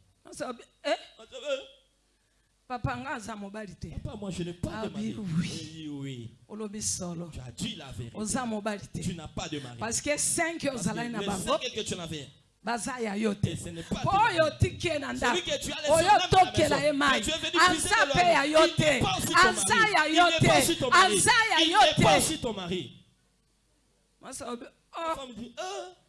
Eh? Ah, papa nga aza mobali te Papa, moi je n'ai pas Ah de mari. oui, oui. Olobi solo Tu as dit la vérité. oza mobali te Tu n'as pas de mari. parce que 5 Parce que na bango tu en avais, baza ya yo te mpo oyo otiki ye na ndako oyo otokela ye mai aza mpe ya yo te aza ya yo te aza ya yo te mwasa obe oh.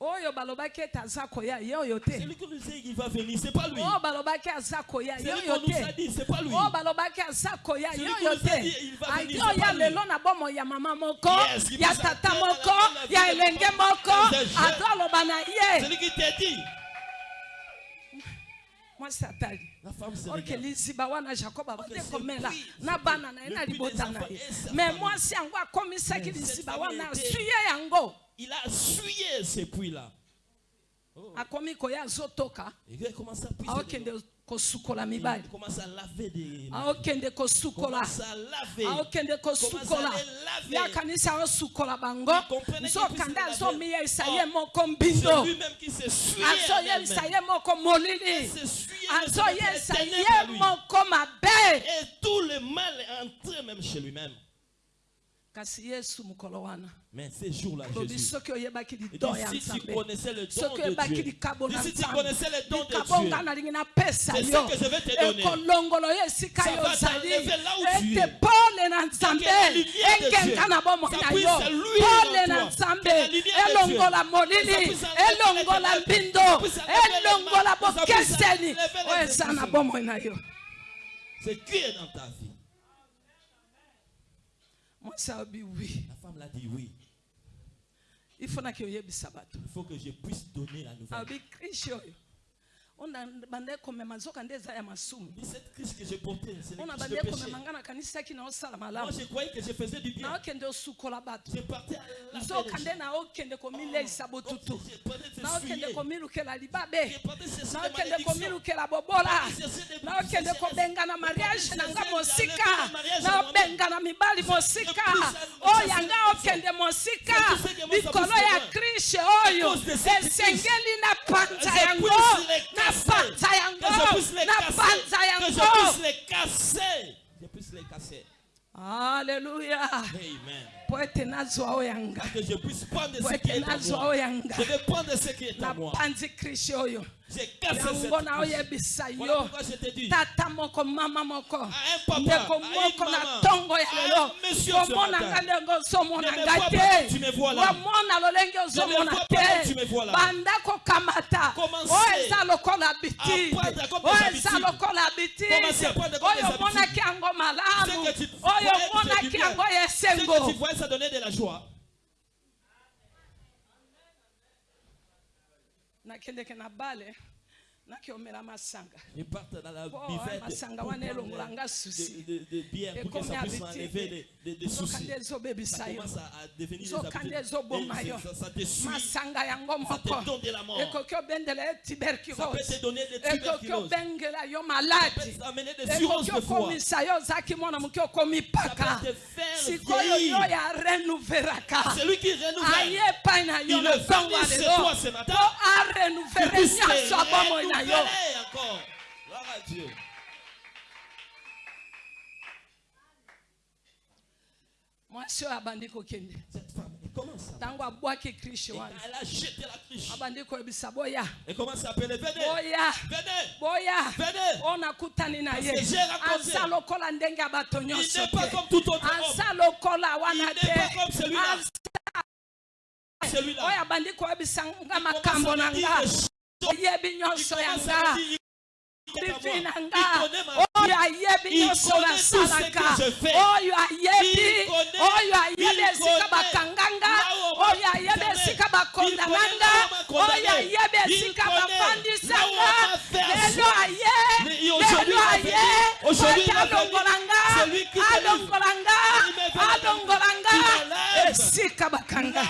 oyo balobaki ete aza koya ye oyo te. Oyo oh, balobaki aza koya ye oyo te. oyo oh, balobaki aza koya ye oyo te. aki oya lelo na bomoi ya mama moko ya tata moko ya elenge moko ato aloba na ye. Mwasi atali. Oke liziba wana jakob abande komela na bana na ye na libota na ye. me mwasi yango akomisaki liziba wana asuye yango. Il a essuyé ces puits-là. Et il commence à puiser. kosukola Il mibali commence à laver des. aokende kosukola commence à laver. aokende kosukola laver. yakanisa aosukola bango nzokanda laver. ye Oh, moko mbindo elle-même. ye moko molili ses ye moko mabe Et tout le mal est entré même chez lui-même. kasi yesu mokolo wana Mais ces jours-là, Jésus. si tu connaissais le don de Dieu, si tu connaissais le don de Dieu, C'est ce que je vais te donner. Ça va t'enlever là où tu es. la lumière de Dieu. Ça puisse luire pole en toi. la lumière de Dieu. Ça puisse enlever les Ça puisse enlever les yo. C'est qui est dans ta vie? Ayobi wi La femme l'a dit oui. Il faut que je puisse donner la nouvelle. on bandai komema nzoka nde eza ya masumu. On abandai komema ngai nakanisaki na osala malamunakende osukola bato. Nzoka nde naokende komileisa botutu. naokende komilukela libabe. Naokende komilukela bobola. Naokende kobengana mariage na nga mosika. naobengana mibali mosika. oyo nga okende mosika. Likolo ya krishe oyo. esengeli na panta yango. na panza yango Que je puisse les na casser? panza Que je yango puisse les casser? Je puisse les casser. haleluya Amen. po ete nazwa oyo yanga Que je puisse prendre po ce qui ete est à nazwa moi. oyo yanga Je vais prendre ce qui est à moi. napanzi krishe oyo J'ai cassé cette yango na oyebisa yo tata moko mama moko. Un papa, ndeko à une moko na maman, ntongo ya à lelo. komona ndenge ozomona te. lolenge ozomona te banda kokamata oyo eza lokola oyo eza lokola oyo omonaki yango malamu. oyo yango ya esengo voyais, ça donnait de la joie. nakendeke na bale? Nakiomela masanga. Ils partent dans la Oh, buvette masanga pour wana elongola nga susi. de, de, de bière pour que Ekomi ça puisse habitué. enlever des, des, des nzoka soucis. nde ezobebisa Ça yo. commence à, à devenir des nzoka nde habitudes. ezoboma Et yo. ça, ça te suit. masanga yango moko ekoki obendela ye tuberculose. Obengela yo maladi. ekoki okomisa yo ozalaki mwana moke okomi paka. sikoyo yo ya renouvelaka C'est lui qui aye epai na yo Il na est ntongo venu ya chez lelo toi ce matin. po Tu arenuvele nyonso na yo. Mwasi oyo abandi kokende ntango abwaki krishe wana abandi koyebisa boya. Boya. Boya. Oyo nakutani na ye aza lokola ndenge ya bato nyonso aza lokola wana te. oyo abandi koyebisa nga makambo na nga. ayé bi nyɔ sɔ yansa bibi nanga oyo ayé bi nyɔ sɔ yansa laka oyo ayé bi oyo ayé bi esika ba oh oyo ayé bi esika ba kondananga oyo ayé bi esika ba fandisanga lelo ayé lelo ayé wati alongolanga alongolanga alongolanga esika ba kanga.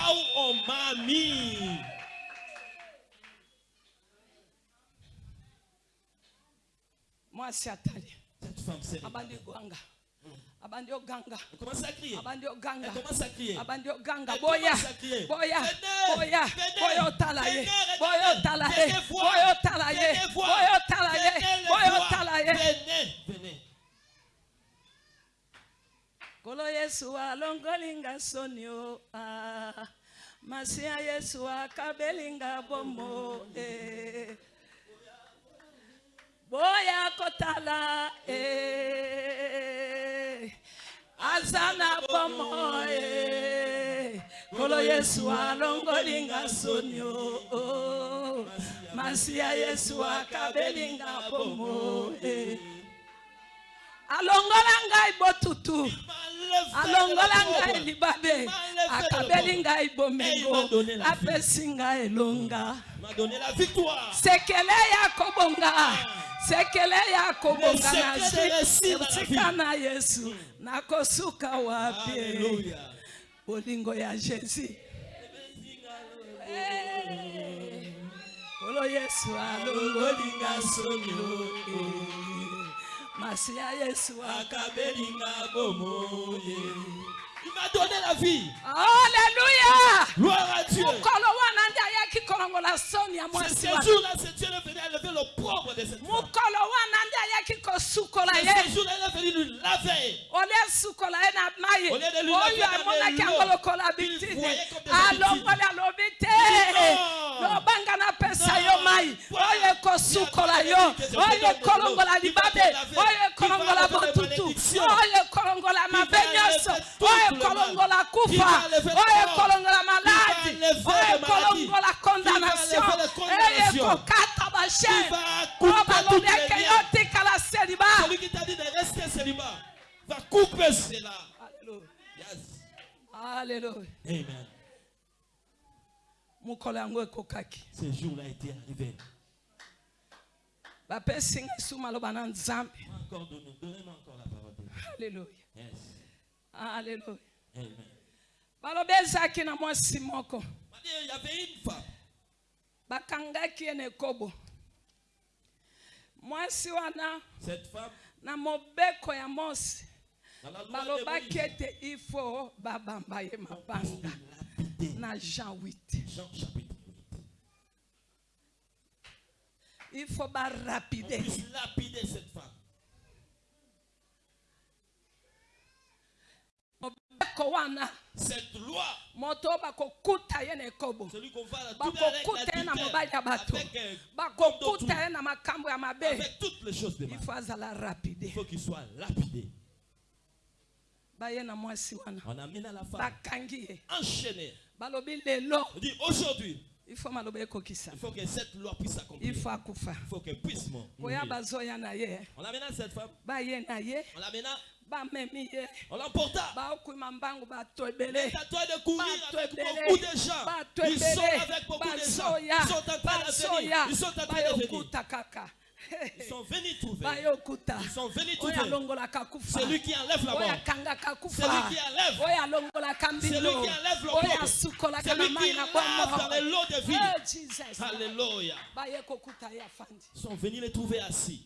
mwasi atali abandi egwanga abandi oganga abandi oganga abandi oganga boya. boya. Boya. Boya otala ye boya otala ye boya otala ye boya otala ye boya otala ye kolo yesu alongolinga soni o. Ah. Masiya yesu akabelinga bomo eh. Boya kotala e. Azana pomoe Kolo Yesu alongo linga sonyo Masia Yesu akabe linga pomoe alongola ngai botutu. Alongola ngai libabe. Akabeli ngai bomengo. Apesi ngai elonga. Sekele ya kobonga. Sekele ya kobonga nasika na yesu. Nakosuka wapi? Bolingo ya jésus. Kolo yesu alongolinga sonio o, eh. masi ya yesu akabelinga bomoye Il m'a donné la vie. Alléluia. Gloire à Dieu. mokolo wana nde ayaki kolongola soni ya C'est mwasi ce wana jour-là, c'est Dieu est venu enlever l'opprobre de cette femme. mokolo wana nde ayaki kosukola C'est ye ce jour-là, il est venu lui laver. olie sukola ye na mai Au lieu de lui oyo laver dans amonaki de yango l'eau, lokola il bitine voyait comme des alongoli alobi te Non. Y yo oyo libabe botutu ekolongola Il va mabe nyonso oyo Il kufa oyo va maladi oyo Il condamnation bashe va o couper toutes balobi les eke liens. yo tikala seliba Celui qui t'a dit de rester célibat va couper cela. Alléluia. Yes. Alléluia. Amen. ekokaki Ce jour-là était arrivé. bapesi ngai su maloba na nzambe. Alleluya alleluya balobi ezalaki na mwasi moko. Bakangaki ye na ekobo. Mwasi wana na mobeko ya mosi balobaki ete ifo babamba ye mabanga na jean 8 jean chapitre 8. ifo On barapide puisse lapider cette femme. Cette loi, celui qu'on va avec euh, avec toutes les choses de mal. ifo azala Il rapide faut qu'il soit lapidé. On amène à la femme enchaînée. On dit aujourd'hui, il faut que cette loi puisse s'accomplir. Il faut qu'elle puisse mourir. On à cette femme, on ye on l'emporta. C'est à toi de courir avec beaucoup de gens. Ils sont avec beaucoup de gens. Ils sont en train de venir. Ils sont en train de venir. Ils sont venus trouver. Ils sont venus trouver. kufa Celui qui enlève la mort. kufa Celui qui enlève. Celui mbilo qui enlève le asukolaka Celui na qui lave dans les lots de vie. Alléluia. Ils sont venus les trouver assis.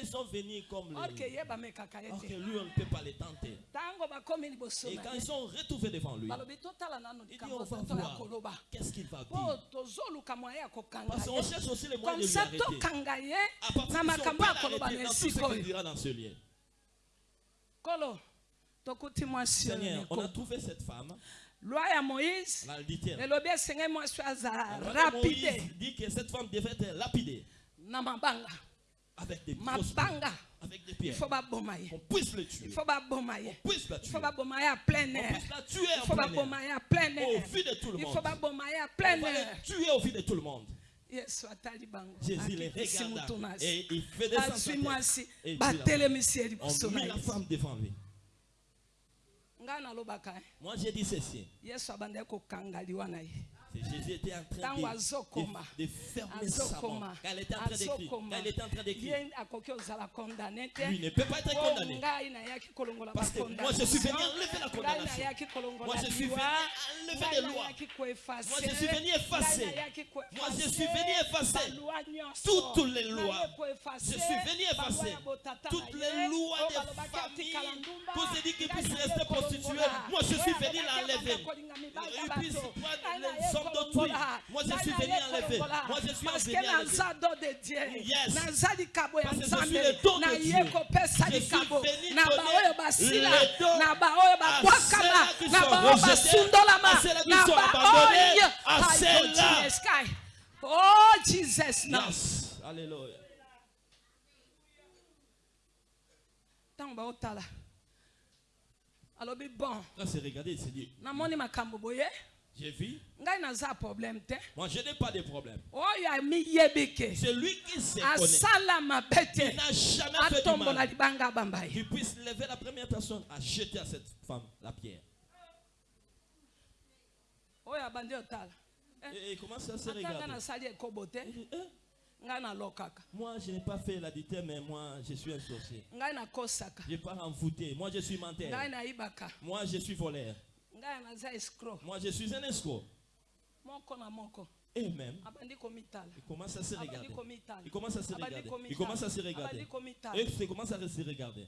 Ils sont venus comme les... Or que lui, on ne peut pas les tenter. Et quand ils sont retrouvés devant lui, il dit on va voir qu'est-ce qu'il va mpo dire. Parce qu'on cherche aussi les moyens de lui arrêter. À partir de ce qu'il dira dans ce oyo Seigneur, on a trouvé cette femme, loi ya elobi mwasi azala rapide. Moïse dit que cette femme devait être lapidée na mabanga avec des mabanga avec des il pierres. faut baboma ye Qu'on puisse le tuer. il faut baboma ye On puisse la il tuer. faut baboma ye à plein On air puisse la tuer il en faut plein baboma air. ye à plein Au air vu de tout le il faut monde. baboma ye à On plein air tuer au vu de tout le monde. Jésus les regarda et il fait descendre sa tête. Et il ye On mit la femme devant lui. eh, Moi j'ai dit ceci. Jésus était en train de, de, de fermer sa mort. elle était en train d'écrire. Elle était en train d'écrire. Lui ne peut pas être po condamné. Parce que moi je suis venu enlever la condamnation. Moi je suis venu enlever les lois. Moi, je suis venu effacer. Moi, je suis venu effacer toutes les lois. Je suis venu effacer toutes les lois des familles. Pour se dire qu'ils puissent rester prostitués. Moi, je suis venu l'enlever. Ils puissent prendre les hommes d'autrui. Moi, je suis venu enlever. Moi, je suis venu enlever. Yes. Parce que je suis le don de Dieu. Je suis venu donner le don na qui na sont na abandonnés, à Christ. Oh Jesus now. Yes. Alléluia. ntango baotala alobi bon. C'est regardé, il s'est dit, namoni makambo boye j'ai vu. problème Moi, je n'ai pas de problème. amiyebi ke Celui qui se connaît, te n'a jamais fait du mal, libanga abamba ye qui puisse lever la première personne à jeter à cette femme la pierre. Et il commence à se ata ngai regarder. nasali ekobo te Il dit, Eh, ngai nalokaka moi, je n'ai pas fait l'additeur, mais moi, je suis un sorcier. Je pars envoûté. Moi, je suis menteur. Moi, je suis voleur. Moi, je suis un escroc. Et même, il commence à se regarder. Il commence à se regarder. Il commence à se regarder. Et il commence à se regarder.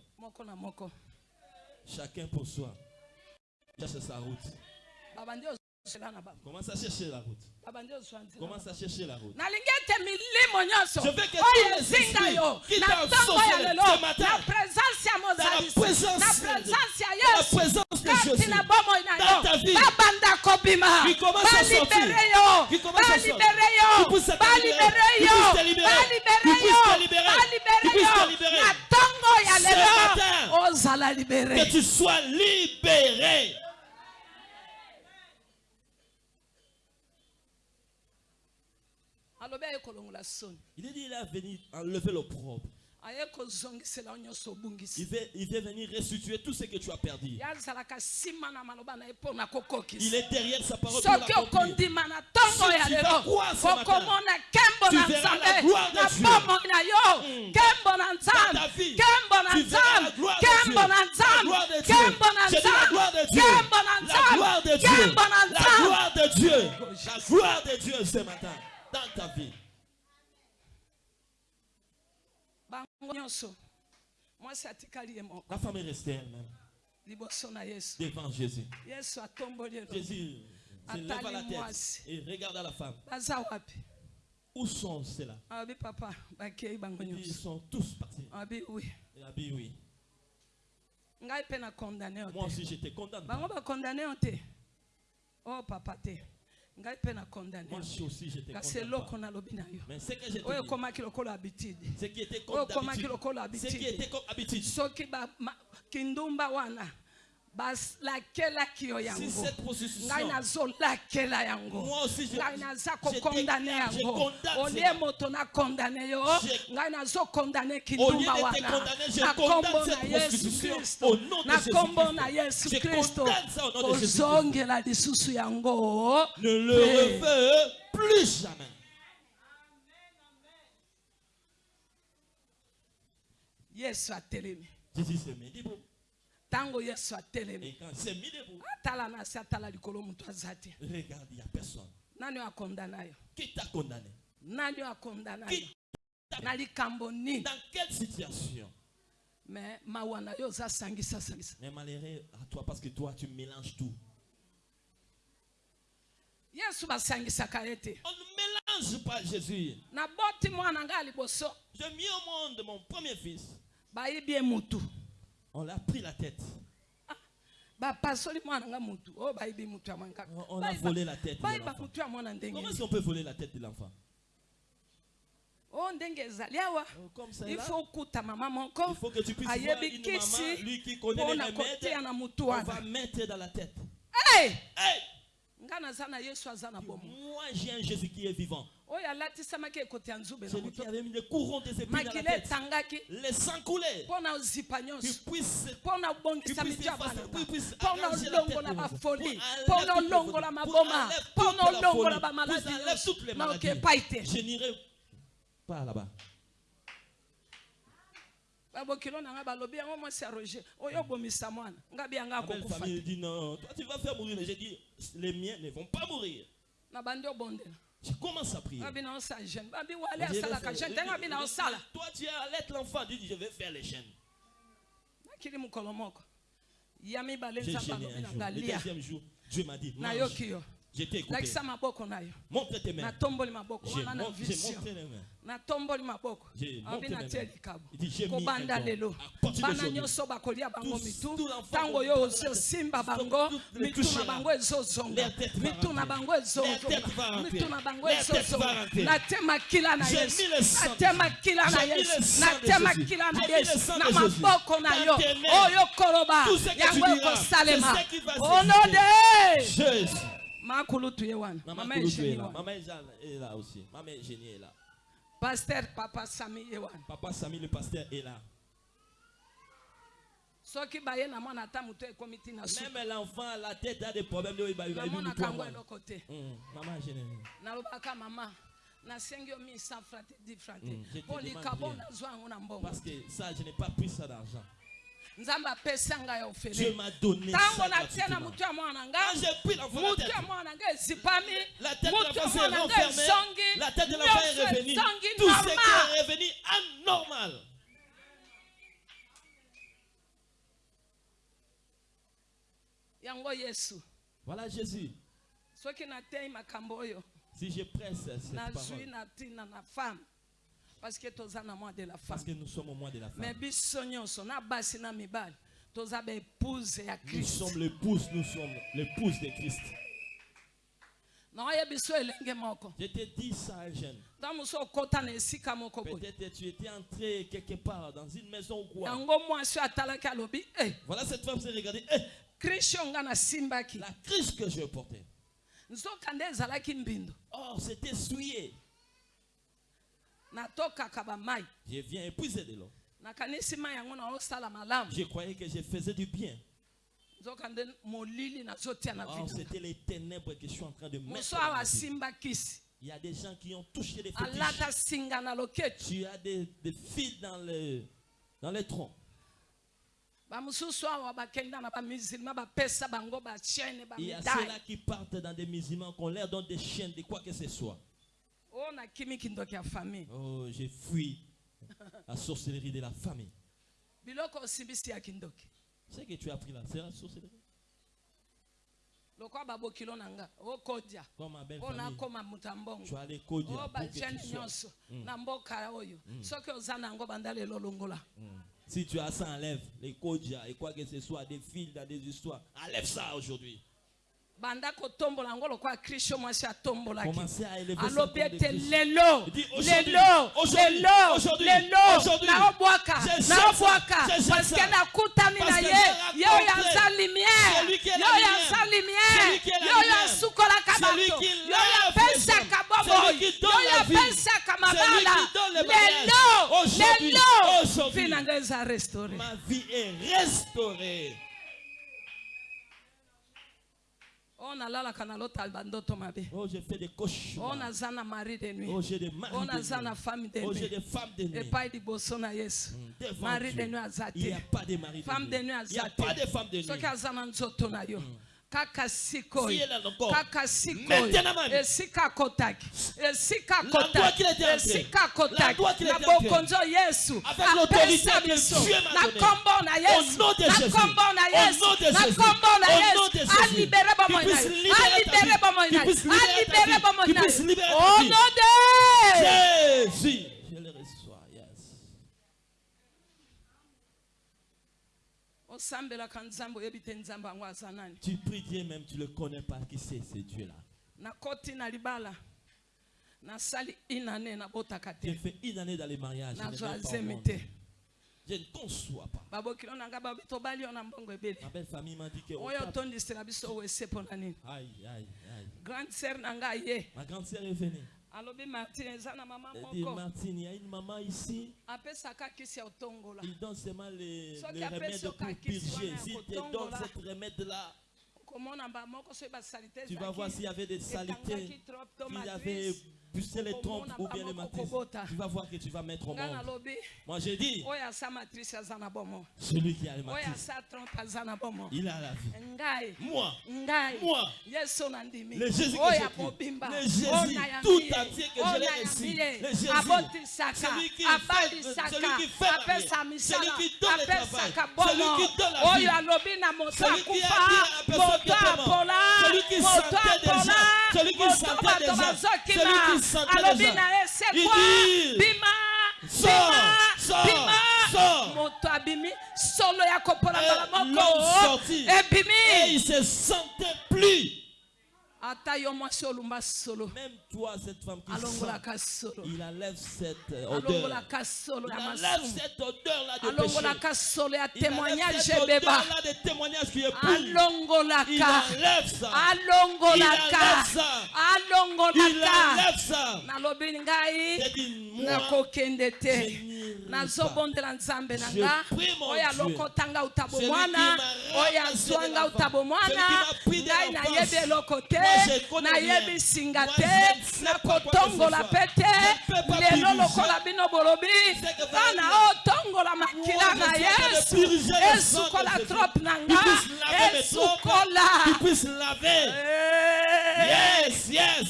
Chacun pour soi. Cherche sa route. Commence à chercher la route. nzela na Commence à chercher la route. Je veux que oyo tous les esprits qui t'ont ce matin, Dans la présence, dans la présence de Jésus. Dans ta vie. Qui commence à sortir. Qui commence à sortir. Qui yo puisse te libérer. Qui yo puisse te libérer. Qui puisse yo te libérer. Qui te libérer. Ce matin. Que tu sois libéré. alobi aye kolongola soni Il est dit, il est venu enlever nyonso Il veut, il veut venir restituer tout ce que tu as perdu. Il est derrière sa parole pour l'accomplir. Si tu vas lelo croire ce matin, okomona nkembo tu na verras la gloire de Dieu. Dans nzambe ta vie, nkembo na tu verras la gloire de Dieu. La gloire de Dieu. la gloire de Dieu. La de Dieu. gloire de Dieu. La gloire de Dieu ce matin dans ta vie. moko La femme est restée elle-même devant Jésus. Jésus se lève à la tête et regarde à la femme. Où sont ceux-là? Il dit, Ils sont tous partis. abi wi Il a dit oui. ngai mpe na kondane yo Moi aussi j'étais condamné. bango bakondane yo te o papa te ngai mpe na condamnekasi eloko nalobi na yo. Oyo ekomaki lokola habitude. oyo ekomaki lokola habitude. soki kindumba wana balakelaki yo si yango. cette processus ngai nazolakela yango. Moi aussi, je- ngai naza je kokondane yango. condamne olie moto nakondane yo. Ngai nazokondane Au lieu kindumba wana. na condamne kombo na yesu kristo. au nom de na Jésus kombo Christ. na yesu kristo. kozongela lisusu yango. Ne le refais plus jamais. yesu atelemi ntango yesu atelemi. Atala na se atala likolo moto aza te. regarde, il n'y a personne. nani oyo akondana yo? Qui t'a condamné? Nani oyo akondana yo? Na likambo nini? Dans quelle situation? Me mawa na yo oza sangisa sangisa. Mais malheureux à toi parce que toi tu mélanges tout. yesu basangisaka ye te. On ne mélange pas Jésus. naboti mwana ngai liboso. J'ai mis au monde mon premier fils. bayibi ye mutu On l'a pris la tête. mutu ya mwana kaka On- a volé la tête de Comment est-ce qu'on peut voler la tête de l'enfant? Oh, Comme ça. il faut Il faut que tu puisses voir une maman, lui qui connaît les remèdes, on va mettre dans la tête. Hey! Hey! Moi, j'ai un Jésus qui est vivant. Celui qui avait mis le courant des épines dans la tête. na ozipa Qu'il puisse Qu'il puisse effacer, qu'il puisse arranger la tête Pour toutes les toute la folie. Pour toutes maladies. Je n'irai pas là-bas. babokilo na nga balobi yango mwasi ya roger oyo obomisa mwana nga bi yanga Ma belle akokufa famille te dit non, toi tu vas faire mourir. J'ai dit, les miens ne vont pas mourir. na bandi obondela Je commence à prier. Toi tu es à l'être l'enfant. Dis, je vais faire les chaînes. J'ai gêné un jour. Le deuxième jour, Dieu m'a dit, mange. T'ai écouté. lakisa maboko na yo. Montre tes mains. maboko J'ai na mon- j'ai montré les mains. natomboli maboko. J'ai natie mes mains. dit, j'ai mis kobanda lelo. Bana nyonso bakolia bango mitu. qu'on yo bango les mitu na bango tête va mitu na bango ezozonga rentrer. mitu na bango rentrer. nate makila na yesu. na mis le yesu na mis le yesu. na maboko na yo. oyo koloba yango qui va ono s'exécuter. de Jésus. Maman est Maman est là aussi. Maman Génie est là. paster papa sami wana Papa Samy, le pasteur, est là. soki baye na mwana ata moto ekomi ntina su Même l'enfant, la tête a des problèmes. Il va- il va- il va- il va- namonaka yango eloko te nalobaka mama nasengi yo misa di mpo nazwa yango na mbongo Parce que ça, je n'ai pas pris ça d'argent. Nzambe apesi ngai Dieu ofele m'a donné ça. ntango natie na motu ya mwana nga Quand j'ai pris l'enfant la motu tête, ya mwana nga ezipami la tête de motu ya mwana nga renfermée. ezongi La tête de l'enfant est nyonso revenue. ezongi Tout ce qui normal est revenu anormal. yango yesu Voilà Jésus. soki natei makambo oyo Si je presse cette nazwi na ntina na femme parce que toza na mois de la parce que femme nous sommes au mois de la mais femme. biso nyonso na basi na mibali toza baépouse ya Nous sommes l'épouse, nous sommes l'épouse de Christ. Je te dis ça, jeune. Peut-être tu étais entré quelque part dans une maison ou quoi. yango mwasi oyo atalaki alobi e Voilà cette femme s'est regardée. Eh, la crise que je portais. mbindo Oh, c'était souillé. Je viens épuiser de l'eau. Je croyais que je faisais du bien. Oh, c'était les ténèbres que je suis en train de mettre. Il y a des gens qui ont touché les alata fétiches. Tu as des, des fils dans le, dans les troncs. Il y a ceux-là qui partent dans des musulmans, qu'on leur donne des chiens, de quoi que ce soit. oyo nakimi kindoki ya famille Oh, j'ai fui la sorcellerie de la famille. Ce que tu as pris là, c'est la sorcellerie. okodia Comme ma belle famille. Tu as les codes oyo pour que tu sois. banda lelo longola Si tu as ça, enlève les codes et quoi que ce soit, des fils des histoires. Enlève ça aujourd'hui. banda kotombola yango lokola kristo mwasi atombolaki alobi ete lelo lelo lelo lelo naobwaka naobwaka parceke nakutani na ye ye oyo aza lumière ye oyo aza lumière. ye oyo asukolaka bato ye oyo apesaka bomoi ye oyo apesaka mabala. lelo lelo. vi na ngai eza restauré. Oh, j'ai fait des cauchemars. naza na mari de nuit Oh, j'ai des maris oyo de nuit. femme de Oh, j'ai des femmes de nuit. epai liboso na yesu Devant mari Dieu. de nuit Il n'y a pas de mari de femme de nuit. Il n'y a pas de femme de nuit. kaka sikoyo kaka sikoyo esika kotaki esika kotaki esika kotaki na bokonzo yesu. Apesa biso. Na kombo na yesu. na kombo na yesu. na kombo na yesu. alibere bomoi na ye alibere bomoi na ye alibere bomoi na ye au nom de jésus. Tu pries Dieu même, tu ne le connais pas. Qui c'est ce Dieu-là? J'ai fait une année dans les mariages. je ne conçois pas. Ma belle famille m'a dit que. Aïe, aïe, aïe. grande sœur Ma grande sœur est venue. Alobi martin eza na mama Elle dit moko. Martine, il y a une maman ici. apesaka kisi ya otongola Il donne seulement les, Soki les remèdes pour purger. S'il te donne ce remède-là, tu vas voir s'il y avait des salités, s'il y avait matrice poussé les trompes ou bien les matrices. Tu vas voir que tu vas mettre au monde. Moi j'ai dit, celui qui a le oyo matrice, asa trompe aza na bomo il a la vie. Moi, Le Jésus que j'ai Le Jésus tout entier que je l'ai reçu. Le Jésus. Celui qui fait- celui qui fait la vie. Celui qui donne le travail. Celui qui donne la vie. Celui qui a dit à la personne Celui qui sentait apola. Celui qui sentait Celui qui alobi na ye sekwa bima bima bima. moto abimi solo ya kopola mbala moko sortit. Et ebimi il se sentait plus. ata yo mwasi olumba solo. Alongolaka soloalongolaka solo na masualongolaka solo ya témoignage ebeba. alongolaka alongolaka alongolaka nalobi ngai nakokende te. Nazobondela nzambe na nga. oyo alokotanga utabo mwana oyo azwanga utabo mwana ngai nayebi eloko te. Connais nayebi singa te nakotongola soit. pe te lelo lokola bino bolobi bana otongola makila na yesu esukola trope na nga esukola laver. Eh. Yes, yes.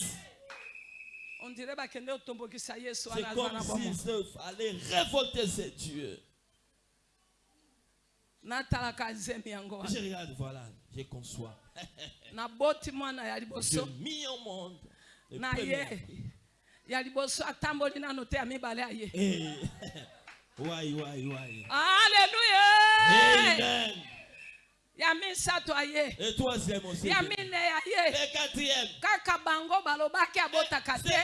on dirait bakende otombokisa yesu C'est wana aza na comme bomo s'il se fallait révolter ces dieux. natalaka nzembe yango Je wana regarde, voilà, je conçois. Naboti mwana ya liboso mis au monde. na ye ya liboso atamboli nano te ya mibale ya ye Eh, ouais, ouais, ouais. aleluya Amen. ya misato aye. Ya mine aye. Kaka bango balobaki abotaka te.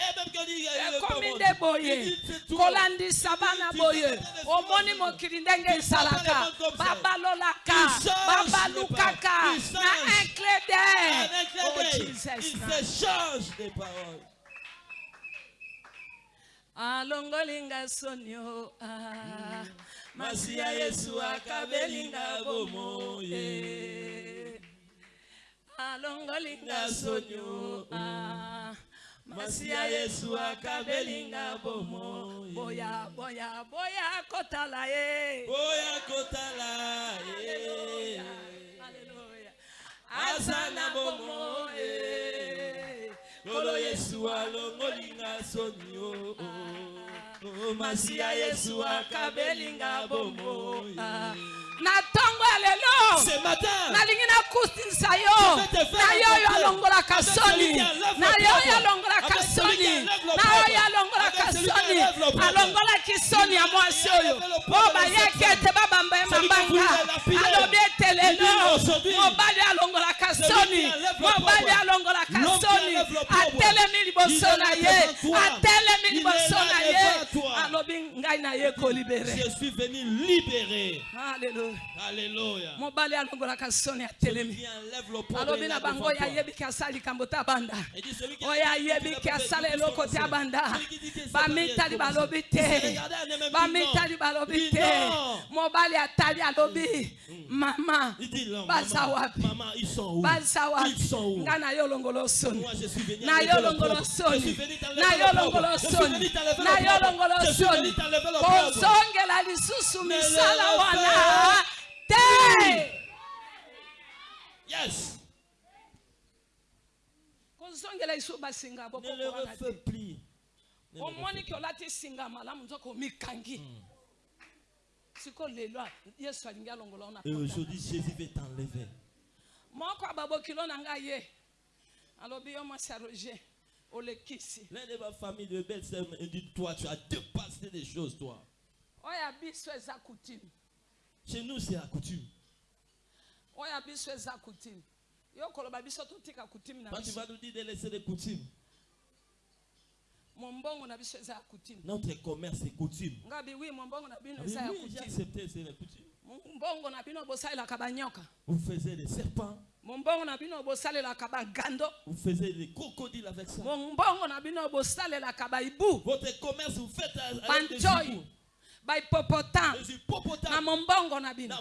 Ekomi nde boye. Kolandisa bana boye. omoni mokili ndenge ezalaka babalolaka babalukaka na un clé d'air oh, alongolinga sonio. Ah. mm. Masi ya yesu akabelinga bomoye. Alongolinga sonio ah, masi ya yesu akabelinga bomo boya boya boya kotala ye. Boya kotala. Hallelujah. aza na bomo eh. kolo yesu alongolinga soni o o masi ya yesu akabelinga bomo Ah, na ntongo ya lelo nalingi nakutisa yo na yo oyo alongolaka soni. na yo oyo alongolaka soni. na yo oyo alongolaka soni. alongolaki soni ya mwasi oyo. o bayeki ete babamba ye mabanga. alobi ete lelo. mobali alongolaka soni. mobali alongolaka soni. atelemi liboso na ye. atelemi liboso na ye Je suis venu libérer. Alléluia. Alléluia. mobali alongolaka soni atelemi alobi na bango oyo ayebiki asala likambo te abanda oyo ayebiki asala eloko te abanda bamitali balobi te. Bamitali balobi te. mobali atali alobi. Mama baza wapi baza wapi ngai na yo longolo soni. Na yo longolo soni. Na yo longolo soni. na yo longolo soni. Kozongela lisusu misala wana. te! Yes. kozongela lisusu basinga te. omoniki olati singa malamu nzoka omikangi. Siko lelo a- yesu alingi alongola ona Et aujourd'hui, Jésus veut t'enlever. moko ababokilo na ngai ye alobi yo mwasi ya roger L'un de ma famille de belles sœurs me dit Toi, tu as dépassé des choses, toi. Chez nous, c'est la coutume. Quand tu vas nous dire de laisser les coutumes, notre commerce, c'est coutume. bino Ah oui, oui, j'ai accepté, c'est banyoka. Vous faisiez des serpents, vous faisiez des crocodiles avec ça. Votre commerce, vous faites avec des hiboux, bahipopotam na mombongo na bino.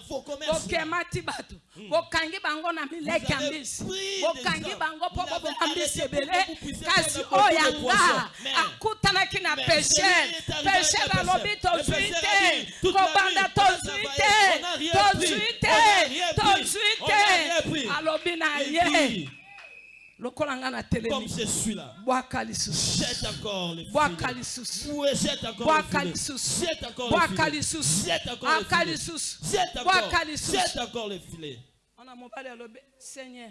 Bokemati bato. Bokangi bango na mileki ya mbisi. bokangi bango mpo boboma mbisi ebele. kasi oyo yanga akutanaki na pesher pesher alobi tozwi te. kobanda tozwi te. tozwi te. Tozwi te. alobi na ye. Comme je suis là, jette encore lisusu. Ouais, jette encore filets. lisusu. Jette encore encore encore. Alobi seigneur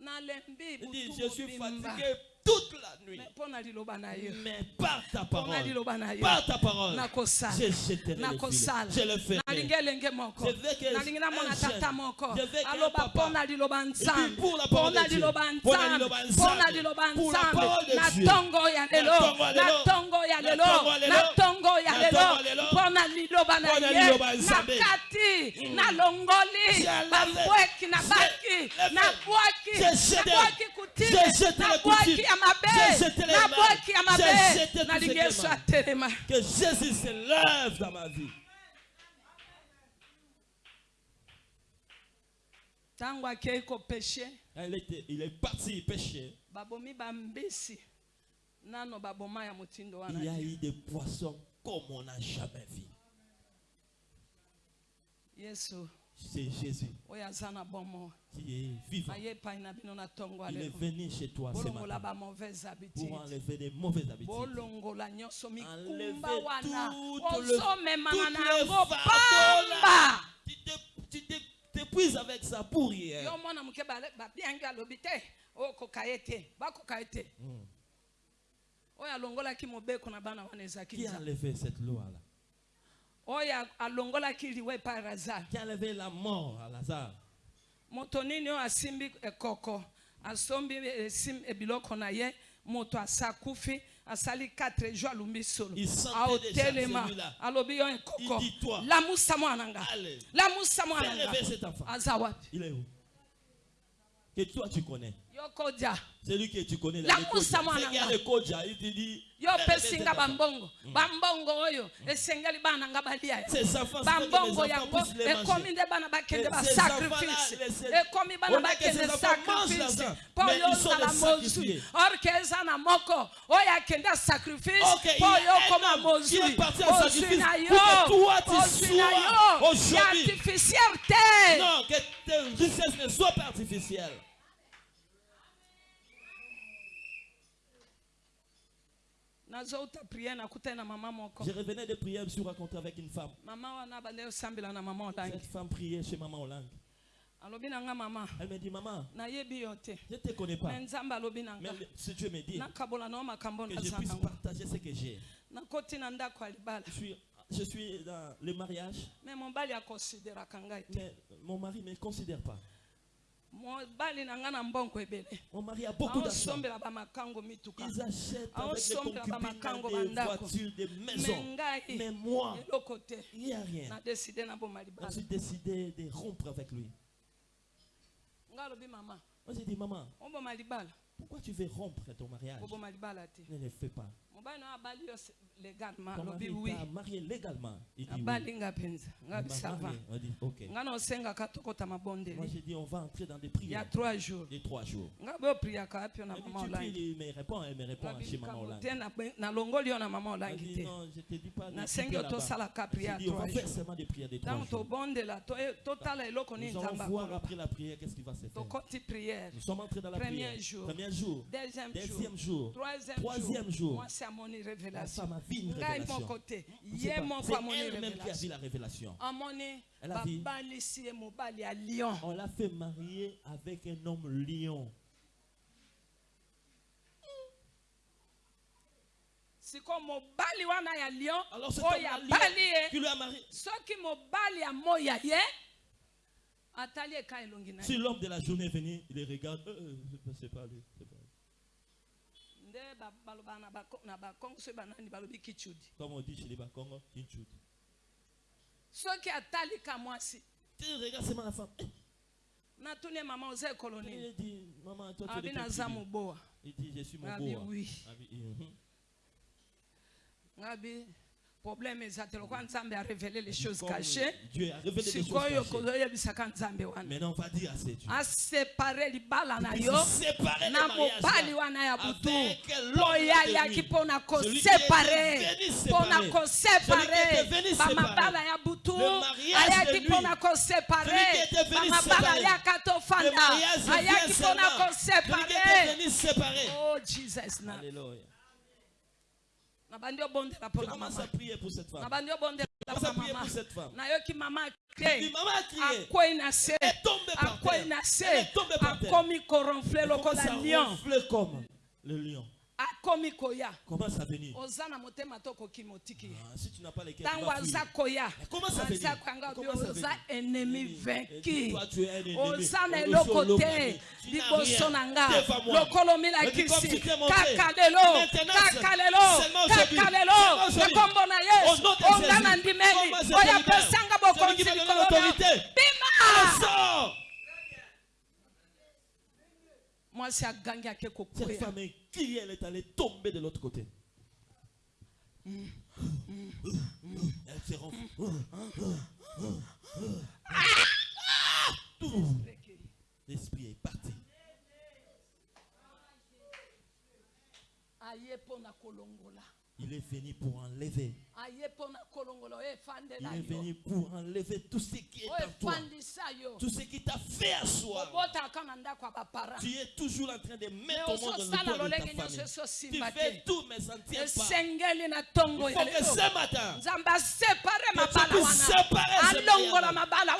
Il dit, je suis fatigué toute la nuit. Mais par ta parole, par ta parole, j'étais Je le ferai. Je veux que un jeune, je veux qu'un papa, et puis pour la parole de Dieu, pour la parole de Dieu, na tongo ya lelo. na tongo ya lelo. mpona liloba na ye. nakati mm. nalongoli babweki nabaki nabwaki nabwaki kutina nabwaki ya est Que Jésus se lève dans ma vie. Il, était, il est parti wana Il y a eu des poissons comme on n'a jamais vu. C'est Jésus. Qui est vivant. Il est venu chez toi ce matin. pour enlever des mauvaises habitudes. Enlever tout le- pamba. Tu te épuise avec ça pour bana wana ezalaki Qui a enlevé cette loi-là oyo alongolaki liwa epai ya lazare Qui a enlevé la mort à Lazare? Moto nini oyo asimbi ekoko asombi esim- ebiloko na ye moto asakufi asali 4 jours alumbi solo. Il sentait aotelema déjà celui-là. alobi yo ekoko Il dit, toi, lamusa mwana nga. allez, lamusa Fais mwana nga. lever aza wapi? Il est où? Que toi tu connais. Celui que tu connais. Là, le moussa, Kodja. moi, C'est qui a nanga. le Kodja, Il te dit. yo opesinga cet enfant. bambongo bambongo oyo esengeli bana nga balia. Ces enfants, bambongo yango ekomi nde bana bakende enfants-là, laissez- ekomi bana On a que ces bakende sacrifice mais yo sacrifiés. orke eza na moko oyo akende sacrifice a yo sacrifice na na ya artificiel te Non, que tes richesses ne soient pas artificielles. Je revenais de prier, je me suis rencontré avec une femme. na Cette femme priait chez maman Hollande. alobi na nga mama Elle me dit, maman, nayebi yo te je ne te connais pas. me nzambe alobi na nga Mais si Dieu me dit nakabola nao makambo que je naza puisse nango partager ce que j'ai. nakoti na ndako ya libala Je suis, dans le mariage, me mobali akonsideraka ngai te mais mon mari ne me considère pas. Mobali na ngai na mbongo ebele Mon mari a beaucoup d'argent. aosombela bamakango mituka Ils achètent avec les sombra concubines bamakango des bandako. voitures, des me maisons. ngai Mais moi, eloko te il n'y a rien. nadeside naboma Je libala suis décidé de rompre avec lui? ngai alobi mama Moi, j'ai dit, maman, oboma libala pourquoi tu veux rompre ton mariage? Ne le fais pas. légalement Ton alobi mari wi t'a marié légalement. Il dit oui. Il marié. On dit, ok. Moi, j'ai dit, on va entrer dans des prières. trois jours Les trois jours. tu olangi pries, il me elle me répond chez maman Hollande. Elle dit, non, je te dis pas de là-bas. priere dit, on va trois faire jours seulement des prières trois jours. nini Nous allons voir après la prière qu'est-ce qui va se faire. Nous sommes entrés dans la Premier prière. jour. Premier jour. deuxième Deuxième jour jour. troisième Troisième jour. mwasi amoni La révélation femme a vu une révélation. moko te C'est C'est elle-même qui a vu révélation la révélation. Elle a ya lion On l'a fait marier avec un homme lion. siko mobali wana ya lion Alors c'est oyo abali qui ye lui a marié. soki mobali ya moya ye atali eka elongi na Si l'homme de la journée est venu, il les regarde. Euh, euh, c'est pas- lui. c'est pas lui. Comme on dit chez les Bakongo, une chute. soki atali ka mwasi Tu regardes seulement la femme. Eh, natuni ye mama oza ekolo nini Il dit, maman, toi tu es Il dit, je suis mon boa. oui. Mhm. ngabi problème eza te lokwa nzambe arevele les choses cachées Dieu a révélé des choses cachées. kozoyebisaka nzambe wana Maintenant, on va dire à ces Dieu. asepare libala na yo na mobali wana ya butu avec l'homme oyo de ayaki lui. mpona Celui qui était kosepare venu mpona séparer. Celui qui kosepare était venu bamabala séparer. ya butu ayaki bamabala séparer. tofanda séparer. oh jesus na Alléluia. Na bandi obondela Je mpona commence mama à prier pour cette femme. bandi obondela Je commence à prier pour cette femme. akre maman a crié. Elle est tombée par terre. Elle est tombée par terre. Elle lion ronfler comme le lion. Akomi koya. Oza na motema to okoki motiki. Ye Ah, si tu n'as pas les cœurs, tu ntango aza koya. Aza koyanga obi oza un ennemi. oza na eloko te. Liboso na nga. Lokolo milakisi kaka lelo. Kaka lelo. kaka lelo. Ekombo na yesu onga na ndimeli. Oyo apesanga bokonzi likolo na bima Sors mwasi agangi ake Cette femme est criée, elle est allée tomber de l'autre côté. Elle se ronfle. Tout. L'esprit est parti. Il est venu pour enlever. Efandela Il est venu pour enlever tout ce qui est en toi. Tout ce qui t'a fait ya bapara Tu es toujours en train de me mettre au monde dans le de ta famille. Tu fais tout, mais ça ne tient pas. Il faut que ce matin, Que tu puisses séparer mariages. mabala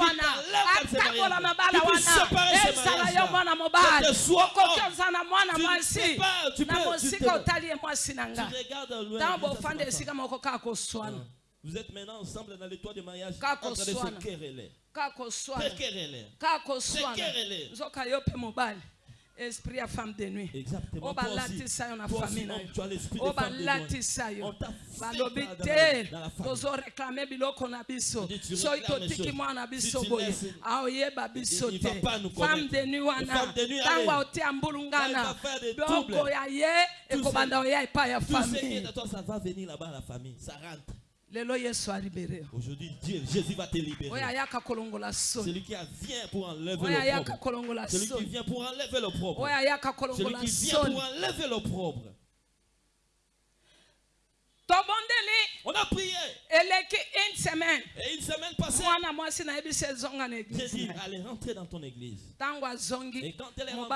Tu puisses séparer là. mwana Que tu sois homme. Tu ne mwasi. peux pas, tu peux- tu mwasi na tu regardes loin. Vous êtes maintenant ensemble dans le toit de mariage en train de se quereller. Se Se esprit ya femme de nuit. Exactement. oyo Toi aussi, balatisa yo na famille na yo. Yo balobi te tozoreklame biloko na biso soki les totiki mwana biso boye aoyeba biso te femme de nuit wana ntango aotia mbulungana. Biloko ya ye ekobanda oya epai ya famille Aujourd'hui, Jésus va te libérer. Celui qui vient pour enlever le propre. Celui qui vient pour enlever le propre. Celui qui vient pour enlever le propre. On a prié. une semaine Et une semaine passée, ye. allez, rentrer dans ton église. Et quand elle est rentrée,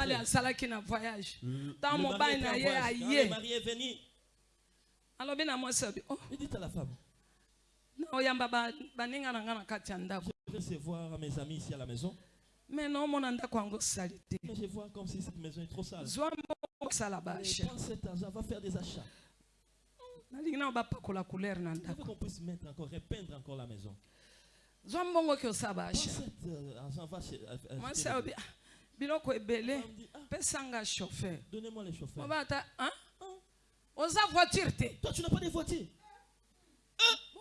le le mari mari est venu, il dit à la femme, je vais recevoir mes amis ici à la maison. me naomona ndako yango sali te Mais je vois comme si cette maison est trop sale. baashe prends cet argent, va faire des achats. Je veux qu'on puisse mettre encore, repeindre encore la maison. zwa mbongo euh, euh, mwasi "Ah, biloko ebele pesanga chauffeur Donnez-moi les chauffeurs. moba ata "Ah? oza voiture te Toi, tu n'as pas de voiture. bongo oyo osombenga voiture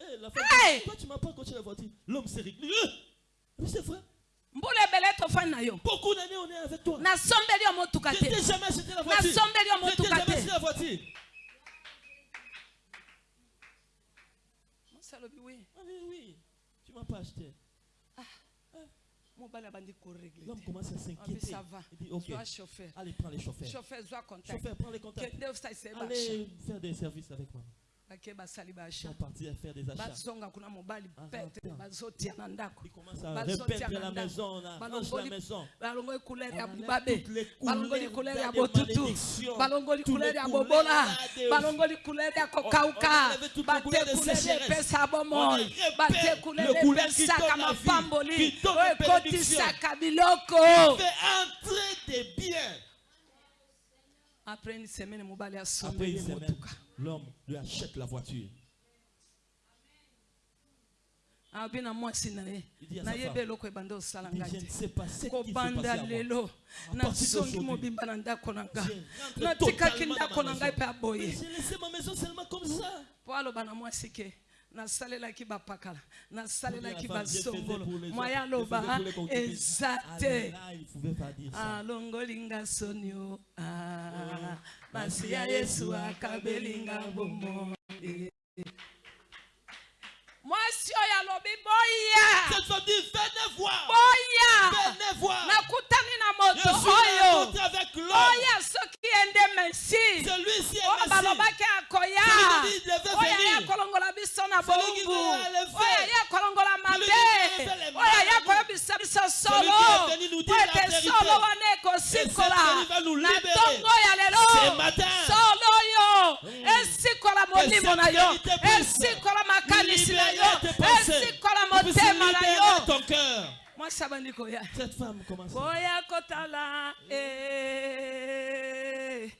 Eh, la femme Hey! toi, tu m'as pas coaché la voiture. L'homme s'est réglé. Eh, Mais c'est vrai. Beaucoup d'années, on est avec toi. Je t'ai jamais acheté la voiture. Je t'ai jamais acheté la voiture. mwasi alobi we Ah oui, oui. Tu m'as pas acheté. abandi koregle L'homme commence à abi s'inquiéter. ça va Il dit, ok, zwa chauffeur allez, prends les chauffeurs. chauffeur prends les contacts. Allez faire des services avec moi. Sont partis à faire des achats. Ah, Ils commencent à repeindre la maison, la maison. On bubabe toutes les couleurs couleur ya de botutu. malédiction, balongoli tous couleur les ya couleurs de- toutes les couleurs sécheresse. On le couleur qui donne la vie, qui donne la bénédiction. entrer biens. après une semaine semaine, motuka l'homme lui achète la voiture. abi na mwasi na ye Il dit à sa nayebi femme, eloko ebanda osala ngai je ne te kobanda lelo. Nazongi mobimba na ndako na nga natikaki na ngai mpe aboye. Aloba na mwasi ke nasalelaki bapakala nasalelaki basongolo. mwaya loba eza te alongolinga soni o masi ya yesu akabelinga bomoi mwasi oyo alobi boya. Cette femme dit, venez voir. boya. Venez voir. nakutani na Je moto oyo. oya soki ende mesi oyo balobaki akoya oyo aya kolongola biso na oyo aya kolongola mabe. oyo aya koyebisa biso Celui solo. po ete solo wana ekosikola na ntongo ya lelo. Solo esikola molimo na yo. esikola makanisi na yo. esikola Puisse motema na yo. mwasi abandi koya boya kotala eh,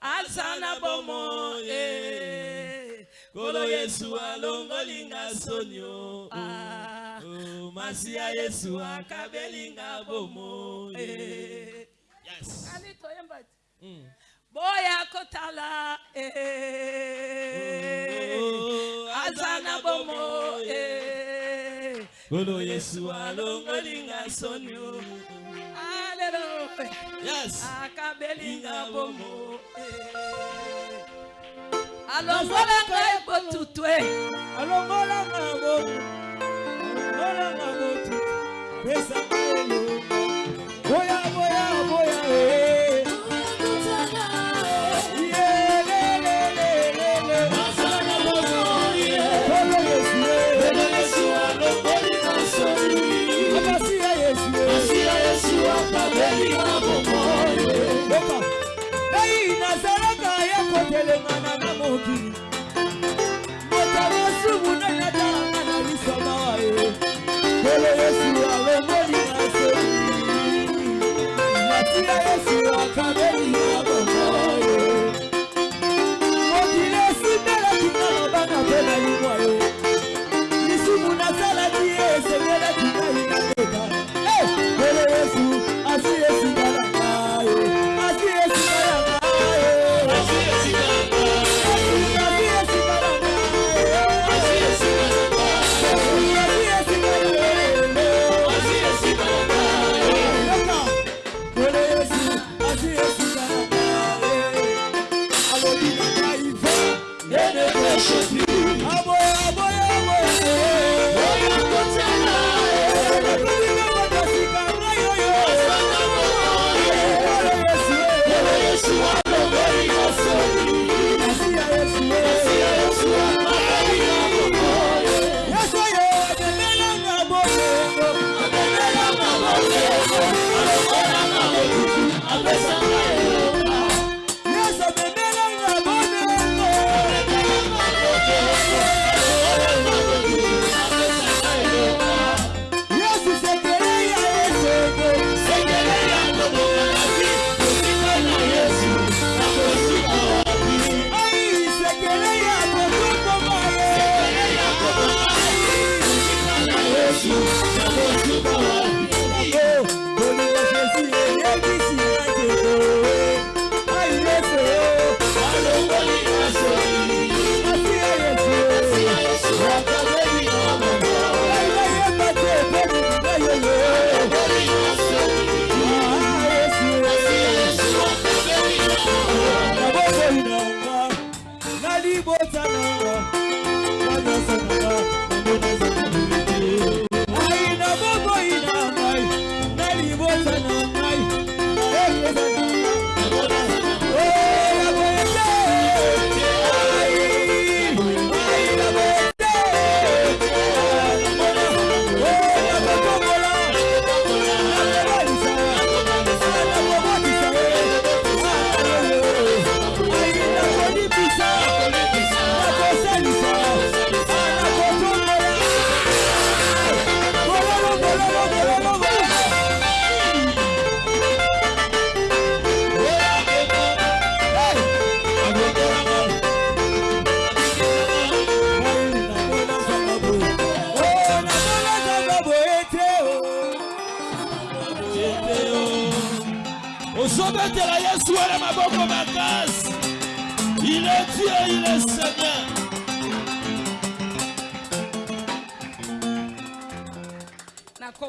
aza na bomo eh, Kolo Yesu alongolinga sonio. Ah, Oh, masi ya Yesu akabelinga bomo. eh. Yes. Ani toyemba te. Mm. boya kotala eh, Oh, aza na bomo eh, Kolo Yesu alongolinga sonio. alelo Yes. akabelinga bomo eh. alongola ngai botutwe alongolanga botu alongolanga botu pesanga elonga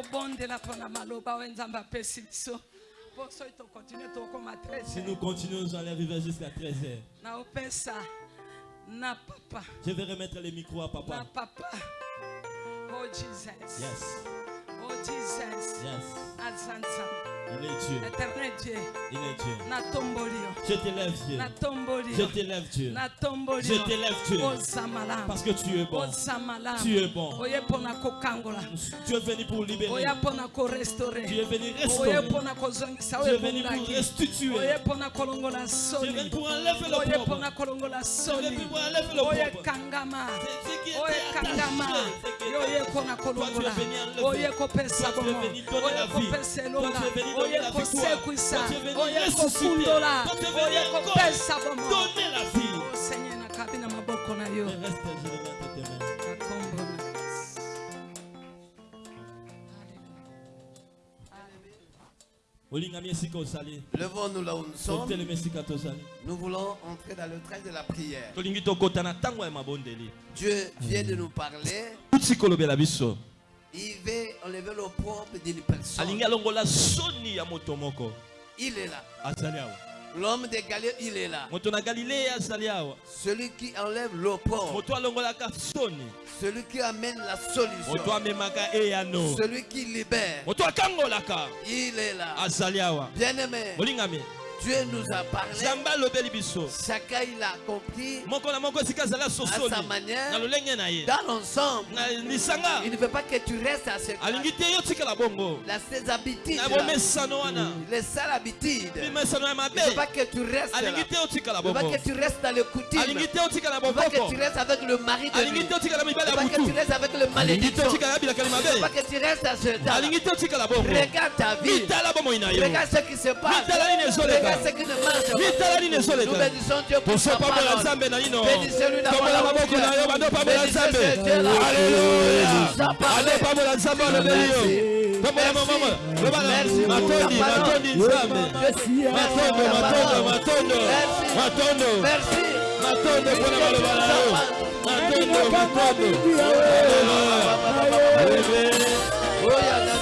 nakobondela mpona maloba oyo nzambe apesi biso. Mpo soki tokontinue tokóma si 13 nous continuons nous allons arriver jusqu'à 13h naopesa na papa. Je vais remettre le micro à na papa papa. Oh jesus. Yes. Oh jesus. Yes. Aza nzambe il est dieu. Éternel dieu. Il est dieu. Natomboli yo je t'élève dieu. Je t'élève dieu. Je t'élève parce que tu es bon. Tu es bon. Tu es venu pour libérer. Tu es venu restaurer. Tu es venu pour restituer. Tu es venu pour enlever le propre tu es venu pour enlever le propre kangama. Oye yo oye kolongola. oye kopesa oye kopesa elonga oye kosekwisa. oye kofundola oye kopesa bomo Seigneur nakabi na maboko na yo Levons-nous là où nous sommes. Nous voulons entrer dans le train de la prière. Dieu vient de nous parler. Il veut enlever le propre d'une personne. alingi alongola soni ya moto moko Il est là. azali awa L'homme de Galilée, il est là. moto na azali awa Celui qui enlève le propre. moto alongolaka soni Celui qui amène la solution. moto amemaka eyano Celui qui libère. moto akangolaka Il est là. azali awa Bien-aimé, olingami Dieu nous a parlé. biso Chacun il a compris moko na sa manière. na lolenge na ye Dans l'ensemble, na lisanga il ne veut pas que tu restes à ce alingi te yo tikala bongo ses habitudes. na là. bomesano wana Les sales habitudes. bimesano ya mabe Il ne veut pas que tu restes alingi te Il ne veut pas que tu restes dans le coutume. alingi te otikala Il ne veut pas que tu restes avec le mari de alingi te Il ne ya veut pas que tu restes avec le malédiction. Il ne veut pas que tu restes à ce temps. alingi te otikala bongo Regarde ta vie. Regarde ce qui se passe. Regarde nzambe na maboko na yo nzambe aleluya nzambe alobeli yo. Mamama lobana matondi matondi nzambe matondo matondo matondo. Matondo. Matondo mpona maloba na yo. Matondo matondo.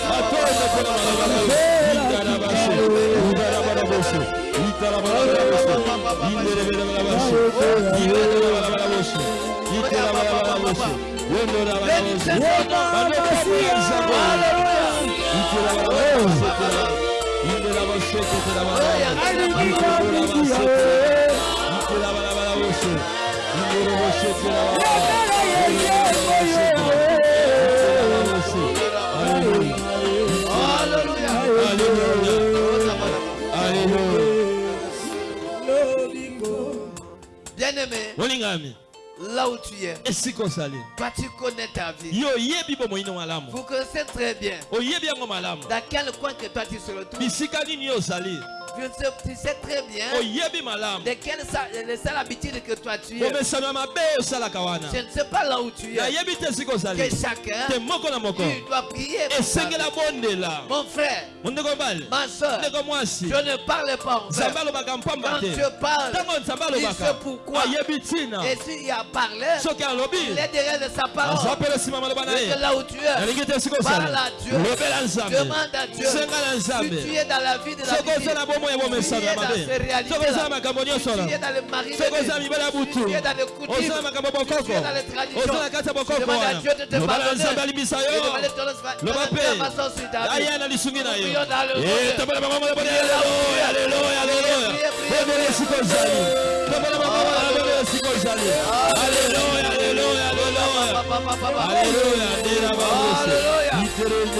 Matondo mpona maloba na yo. itarabashe balabaso itala balabaso indere bere balabaso indere bere balabaso itala balabaso yendo la balabaso bando kapiza haleluya itala balabaso indere la baso itala balabaso itala balabaso indere baso itala balabaso Bien-aimé, là où tu es, esika ozali toi tu connais ta vie. yo malamu Vous connaissez très bien. Malamu dans quel coin que toi tu se retrouves. bisika yo Je sais, tu sais très bien de quelle habitudes que toi tu es. wana Je ne sais pas là où tu es. Que chacun, tu dois prier. Mon frère, ma soeur, je ne parle pas en fait. Quand je parle, il sait pourquoi. ntina Et s'il a parlé, il est derrière de sa aza parole. que là où tu es, parle à Dieu. Demande à Dieu. Si tu es dans la vie de la vie, bomoi ya bomesano tu ya es dans mabe ces réalités soki oza na là. makambo nyonso ya butu. Makambo bokoko. kati ya bokoko wana nzambe alimbisa yo. Loba mpe aya na lisungi na yo. Bango aleluya aleluya aleluya esika ozali bango esika ozali aleluya aleluya aleluya aleluya babose Alléluia.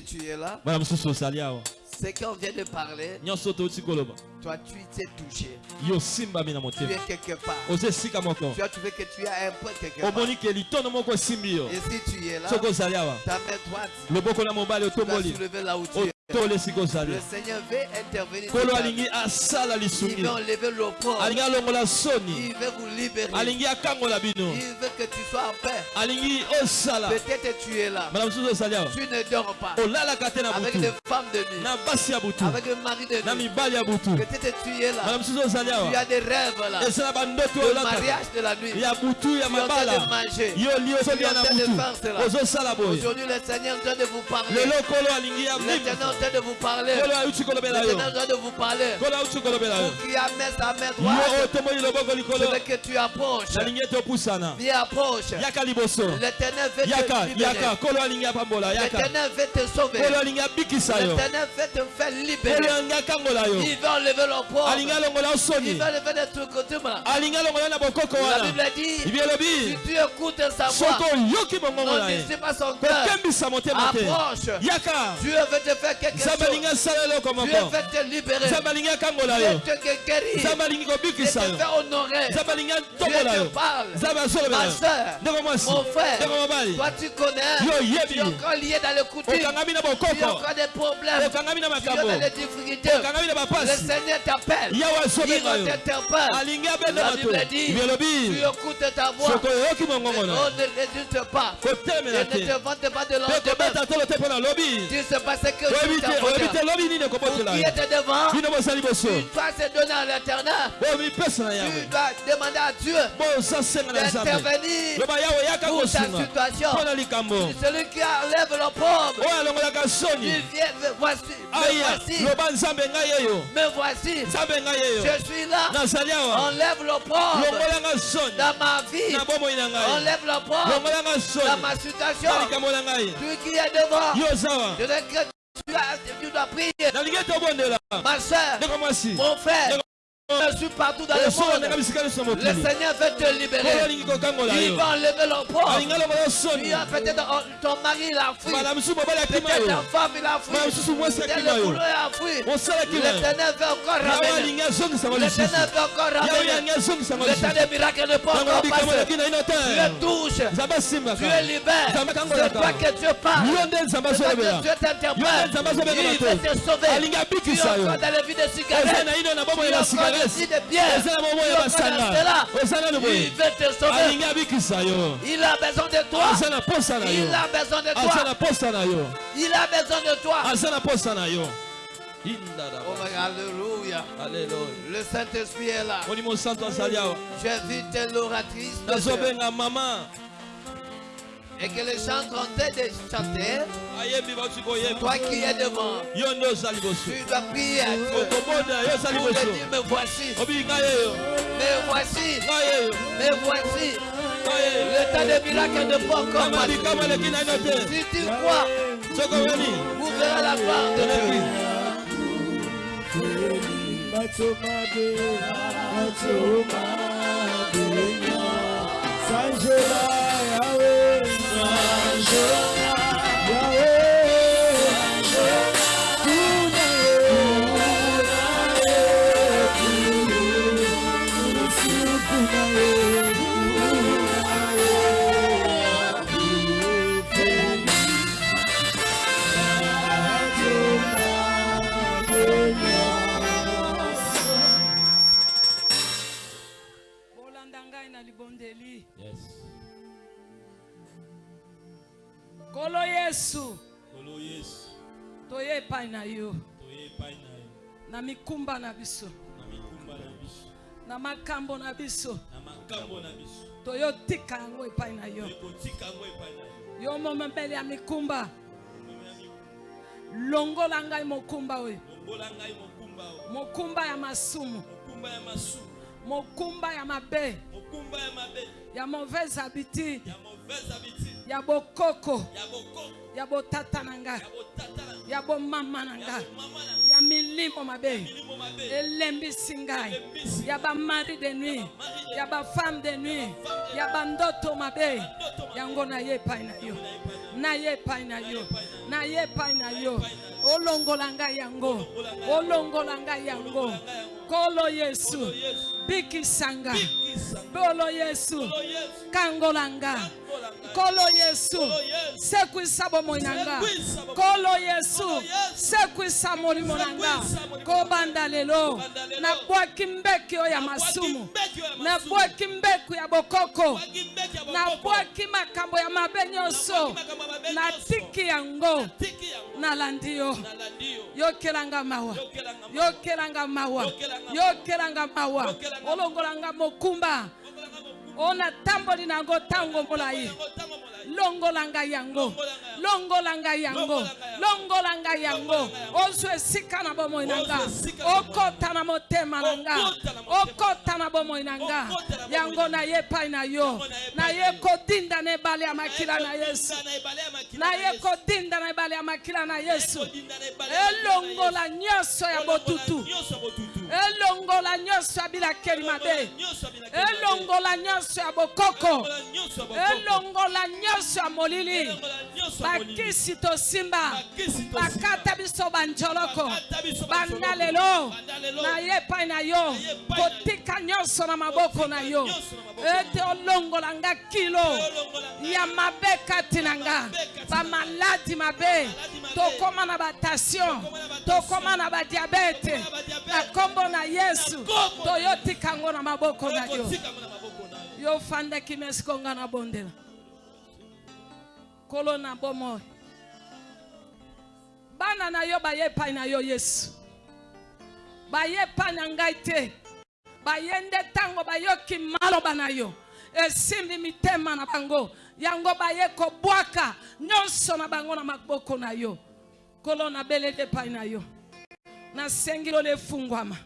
Peut-être tu es là. Ce qu'on vient de parler, toi tu t'es touché. Tu es quelque part. Tu as trouvé que tu as un point quelque part. Et si tu es là, ta main droite, tu otomboli soulever là où tu es. Le Seigneur veut intervenir. nkolo alingi asala Il lisungi veut enlever alingi alongola soni Il veut vous libérer. alingi akangola bino Il veut que tu sois en paix. alingi osala Peut-être tu es là. mosusu awa Tu ne dors pas. olalaka te na Avec butu des femmes de nuit. na basi ya butu Avec un mari de na nuit. mibali ya butu Peut-être tu es là. mosusu Tu awa as des rêves là. bandoto Le mariage de la nuit. ya butu ya Tu es en train mabala de manger. yo li ozolia na butu ozosala boye Aujourd'hui, le Seigneur train de vous parler. lelo alingi ya en train de vous parler. en train de vous parler. kolo auti kolobela yo Qui a sa main droite. Je veux que tu approches. Viens approche. L'éternel veut te libérer. L'éternel veut te sauver. L'éternel veut te faire libérer. Il veut enlever alongola Il veut enlever des trucs alongola na bokoko La Bible dit, si tu écoutes sa voix, soki oyoki bongongo non na ye ne pas son cœur. Approche. Dieu veut te faire quelque nzambe alingi asala eloko Dieu moko veut te libérer. nzambe alingi akangola yo. Te guérir. nzambe alingi kobikisa yo nzambe alingi atombola te yo. nzambe asolobela Ma yo soeur, ndeko mwasi mon frère, ndeko mobali toi tu connais. Yo, yebi. Tu es encore lié dans le coutume. okangami na Tu as bokoko encore des problèmes. okangami na Tu es makambo dans les difficultés. okangami na Le bapasi Seigneur t'appelle. yawe azobenga yo. alingi abenda La bato. Bible dit, biolobi tu écoutes ta voix. soko oyoki mongongo na On ne résiste pas. Et kotelemela ne te mpe kobeta tolo te mpo na lobi Tu lobi nini qui était devant, tu dois se donner à l'éternel. na Tu dois demander à Dieu na yaka pour ta kosunga situation. likambo Celui qui enlève le Tu viens, me voici, me aya voici, loba nzambe ngai yeyo me voici. nzambe ngai yeyo Je suis là. nazali awa Enlève le soni dans ma vie. na bomoi na ngai Enlève le pauvre. longolanga dans soni ma situation. Celui qui est devant. yo Je tu, as- tu dois prier. Ma soeur, mon frère, je suis partout dans le osonanga monde. Le Seigneur veut te libérer. Il va enlever le peut-être ton mari il a fui. akima Peut-être yo ta femme il a fui. Peut-être le boulot a fui. L'éternel veut encore ramener. L'éternel veut encore ramener. Le temps des miracles ne peut encore passer. le asimbaka Tu es libère. nzambe C'est toi que Dieu parle. C'est toi que Dieu t'interpelle. Il veut te sauver. Tu es encore dans la vie de cigarette. na Tu es encore de Il veut te sauver. a besoin de toi. Il a besoin de toi. yo Il a besoin de toi. Oh Alléluia. Le Saint-Esprit est là. awa J'invite l'oratrice de Dieu. nazobenga mama et que les gens sont en train de chanter. Toi qui es devant, tu dois prier. À Dieu pour le dire, me voici, yeyo me voici, me voici. Le temps des miracles ne peut encore te Si tu crois, vous verrez la gloire de Dieu. good. ekumba na biso. Na makambo na biso. Toyotika yango epai na yo. Yo. Momemeli ya mikumba. Longola ngai mokumba oyo. Mokumba ya masumu. Mokumba ya mabe. Ya mauvaise habitude. Ya bokoko. Ya botata na nga. Ya bomama na nga. Ya milimo mabe. Elembisi ngai ya bamari de nuit. Ya bafemme de nuit. ya bandoto mabe. Yango naye epai na yo. Naye epai na yo. Naye epai na yo. olongola ngai yango. Olongola ngai yango Nkolo Yesu. Bikisanga. Bolo Yesu. Kangolanga. Nkolo Yesu. Sekwisa bomoinanga. Nkolo Yesu. Sekwisa molimonanga. Kobanda lelo. Nabwaki mbeki ya masumu. Nabwaki mbeku ya bokoko. Nabwaki makambo ya mabe nyonso. Natiki yango. Nalandi yo. Yokelanga mawa. Yokelanga mawa. yokelanga mawa olongolanga mokumba. Ona tamboli na yango ntango molai Yango. Molai. longolanga yango. Longolanga yango. Longolanga yango. Ozwa esika na bomoi na nga okota na motema na nga. Okota na bomoi na nga. yango naye epai na yo. Naye kodinda na ebale ya makila na yesu. naye kodinda na ebale ya makila na yesu. elongola nyonso ya botutu. elongola nyonso ya bilakeli mabe. elongola nyonso ya bokoko. Elongola nyonso nyonso ya molili. Bakisi tosimba. Bakata biso banjoloko. Banga lelo naye epai na yo. Kotika nyonso na maboko na yo. Ete olongola nga kilo. Ya mabe kati na nga. Bamaladi mabe. Tokóma na batation. Tokóma na badiabete. Na nkombo na yesu. Toyotikango na maboko na yo. Yofandaki mesikonga na bondela. Kolo na bomoi. Bana na yo baye epai na yo yesu. Baye epai na ngai te. Baye nde ntango bayoki maloba na yo. Esimbi mitema na bango. Yango baye kobwaka nyonso na bango na maboko na yo. Kolo nabeleli epai na yo. Nasengi lolo efungwama.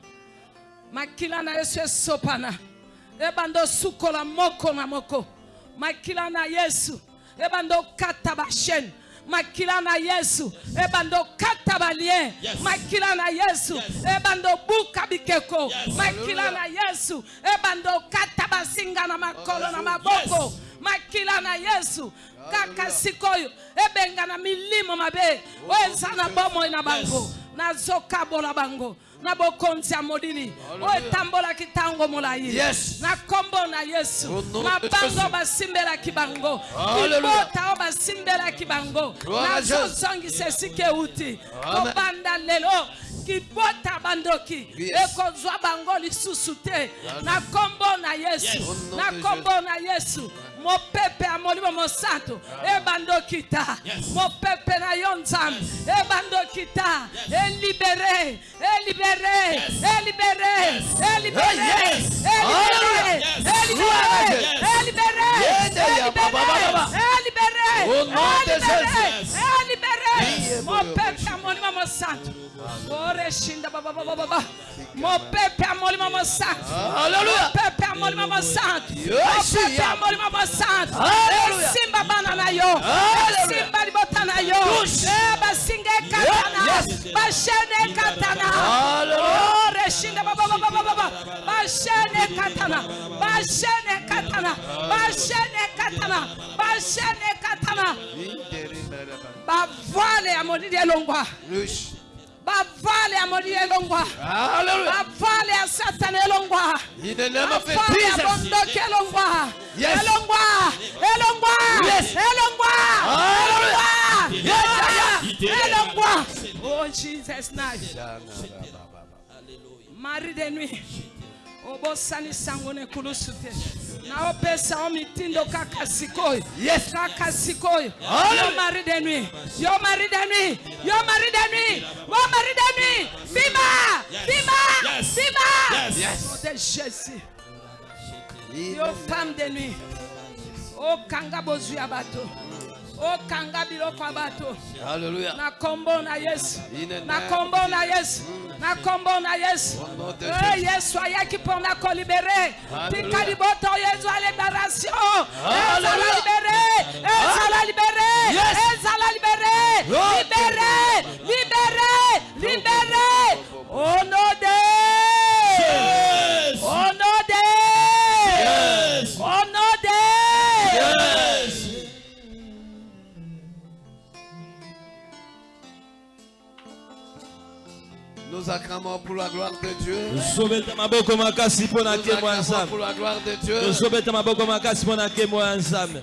Makila na yesu esopana. Ebanda osukola moko na moko. Makila na yesu ebanda okata bashene makila na yesu. Ebanda okata balien makila na yesu. Yes. ebanda obuka bikeko. Makila na yesu. Ebanda okata basinga na makolo na maboko makila na yesu. Kaka sikoyo. Ebenga na milimo mabe. Oyo eza na bomoi na bango. Yes. Nazokabola bango. Na bokonzi ya molili oyo etambolaki ntango molai na nkombo na yesu. Mabango Jésus. basimbelaki bango. Libota oyo basimbelaki bango. Nazozongisa esika euti. Kobanda lelo kibota bandoki. Ekozwa bango lisusu te. Na nkombo na yesu. Na nkombo na yesu mopepe ya molimo mosantu ebandoki ta Yes. mopepe na yo nzambe ebandoki ta elibere elibere Yes. elibere Yes. elibere Yes. elibere Yes. elibere libéré, libéré, eh, au nom eh, de Jésus. Eh, libéré, mon Père, Père, mon maman sainte. Mon Père, Père, mon maman sainte. Alléluia. Mon Père, Père, mon maman sainte. Mon Père, Père, mon maman sainte. Alléluia. Simba banana yo. Simba libotana yo. Eba singe katana. Bashene katana. Oh, reshinda baba baba baba baba. Bashene katana. Bashene katana. Bavale ya molili elongwa bavale elongwa bavale ya elongwa ya bondoki elongwa elongwa elongwa elongwa elongwa oh jesus name mari de nuit obosanisa yango na ekulusu te. Naopesa yo mitindo kaka sikoyo Yes. kaka sikoyo Hallelujah. yo mari de nuit yo mari de nuit yo mari de nuit yo mari de nuit bima bima. Yes. bima. Yes. Au nom de jésus. In yo the femme de nuit. Okanga bozwi ya bato okanga biloko ya bato. Na kombo na yesu. Na kombo na yesu. Na kombo na yesu. Jésus. yesu ayaki mpona kolibere tika libota oyo ezwa liberation ezala libere ezala libere ezala libere libere libere libere au nom de Nous acclamons pour la gloire de Dieu. Nous acclamons pour la gloire de Dieu. maboko makasi mpo na nkembo ya nzambe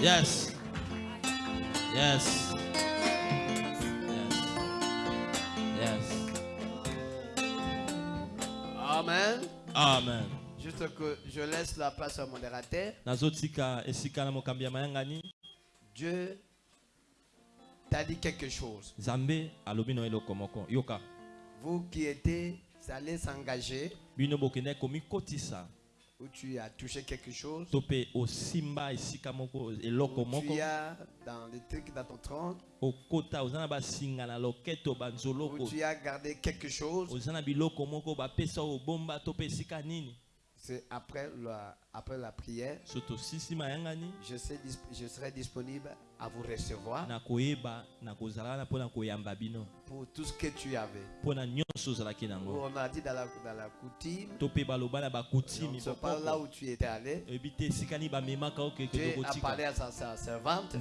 yes yes yes yes Amen. amen Juste que je laisse la place au modérateur. Dieu t'a dit quelque chose. nzambe alobi no eloko moko yoka Vous qui étiez allés s'engager, où tu as touché quelque chose, où tu as dans les trucs dans ton tronc, où tu as gardé quelque chose, c'est après la, après la prière, je serai, dis- je serai disponible à vous recevoir pour tout ce que tu avais. nango. On a dit dans la, dans la coutume, on pas là où tu étais allé. Dieu a parlé à sa, servante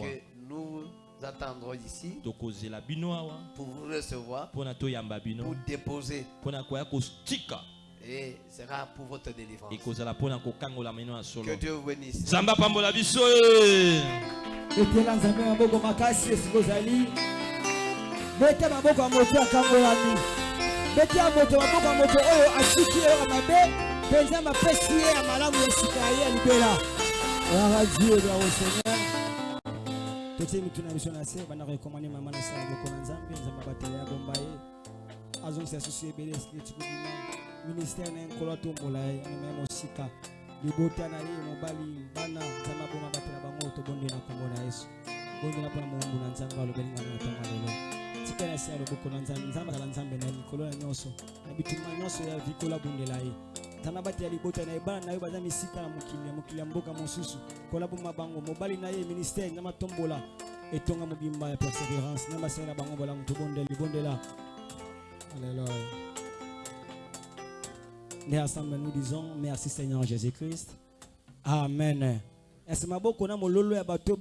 que nous attendrons ici pour vous recevoir, pour déposer. Et sera pour votre délivrance. Que Dieu vous bénisse. biso nzambe maboko makasi esika ozali beta maboko ya moto akangolami beta moto maboko ya moto oyo atiki oyo ya mabe mpenza mapesi ye ya malamu ya sika ye ya libela oyaka dieu seigneur. Totie mitu na biso na se bandako ekomani mama na sala moko na nzambe nzambe abatela ya bomba ye azongisa susu ebele esika etikobima ministère na ye nkolo atombola ye mema ya mosika libota na ye mobali bana nzambe aboma batela bango tobondela nkombo na yesu bondela mpona mowumbu na nzambe alobeli ngai na ntango ya lelo tika na se ya loboko na nzambe nzambe azala nzambe na ye likolo na nyonso na bitumba nyonso ya vikola abondela ye nzambe abatela libota na ye bana na ye baza misika na mokili ya mokili ya mboka mosusu kola boma bango mobali na ye ministère nzambe atombola etonga mobimba ya persévérance nzambe asalela bango bolamu tobondela libondela alleluya nous disons merci seigneur jésus-christ. Amen. Mololo ya bato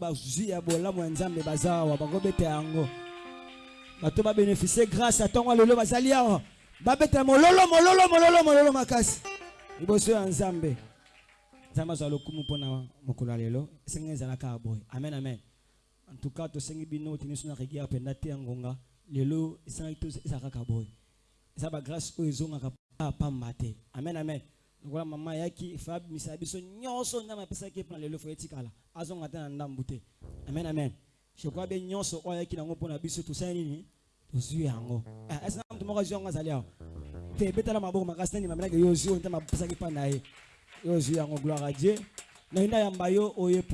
bato babénéficie grâce lelo bazali mololo mololo mololo mololo makasi. Ya nzambe. Nzambe lokumu mpona mokolo lelo. Boye. Amen amen. En tout cas tosengi bino tiniso na ya ngonga. Lelo to boye. Eza oyo ezongaka pa pamba te amen amen. Lokola mama ayaki fa abimisa biso nyonso nzambe apesaki mpona lelo fo etikala azonga te na ndambu te. Amen amen. Jekrois be nyonso oyo ayaki nango mpona biso tosali nini? Tozwi yango. Ese na moto moko azwi yango azali awa? Te ebetala maboko makasi nani mamelaki yo ozwi oyo nzambe apesaki mpa na ye. Yo ozwi yango gloire a dieu. Nainda yamba yo oye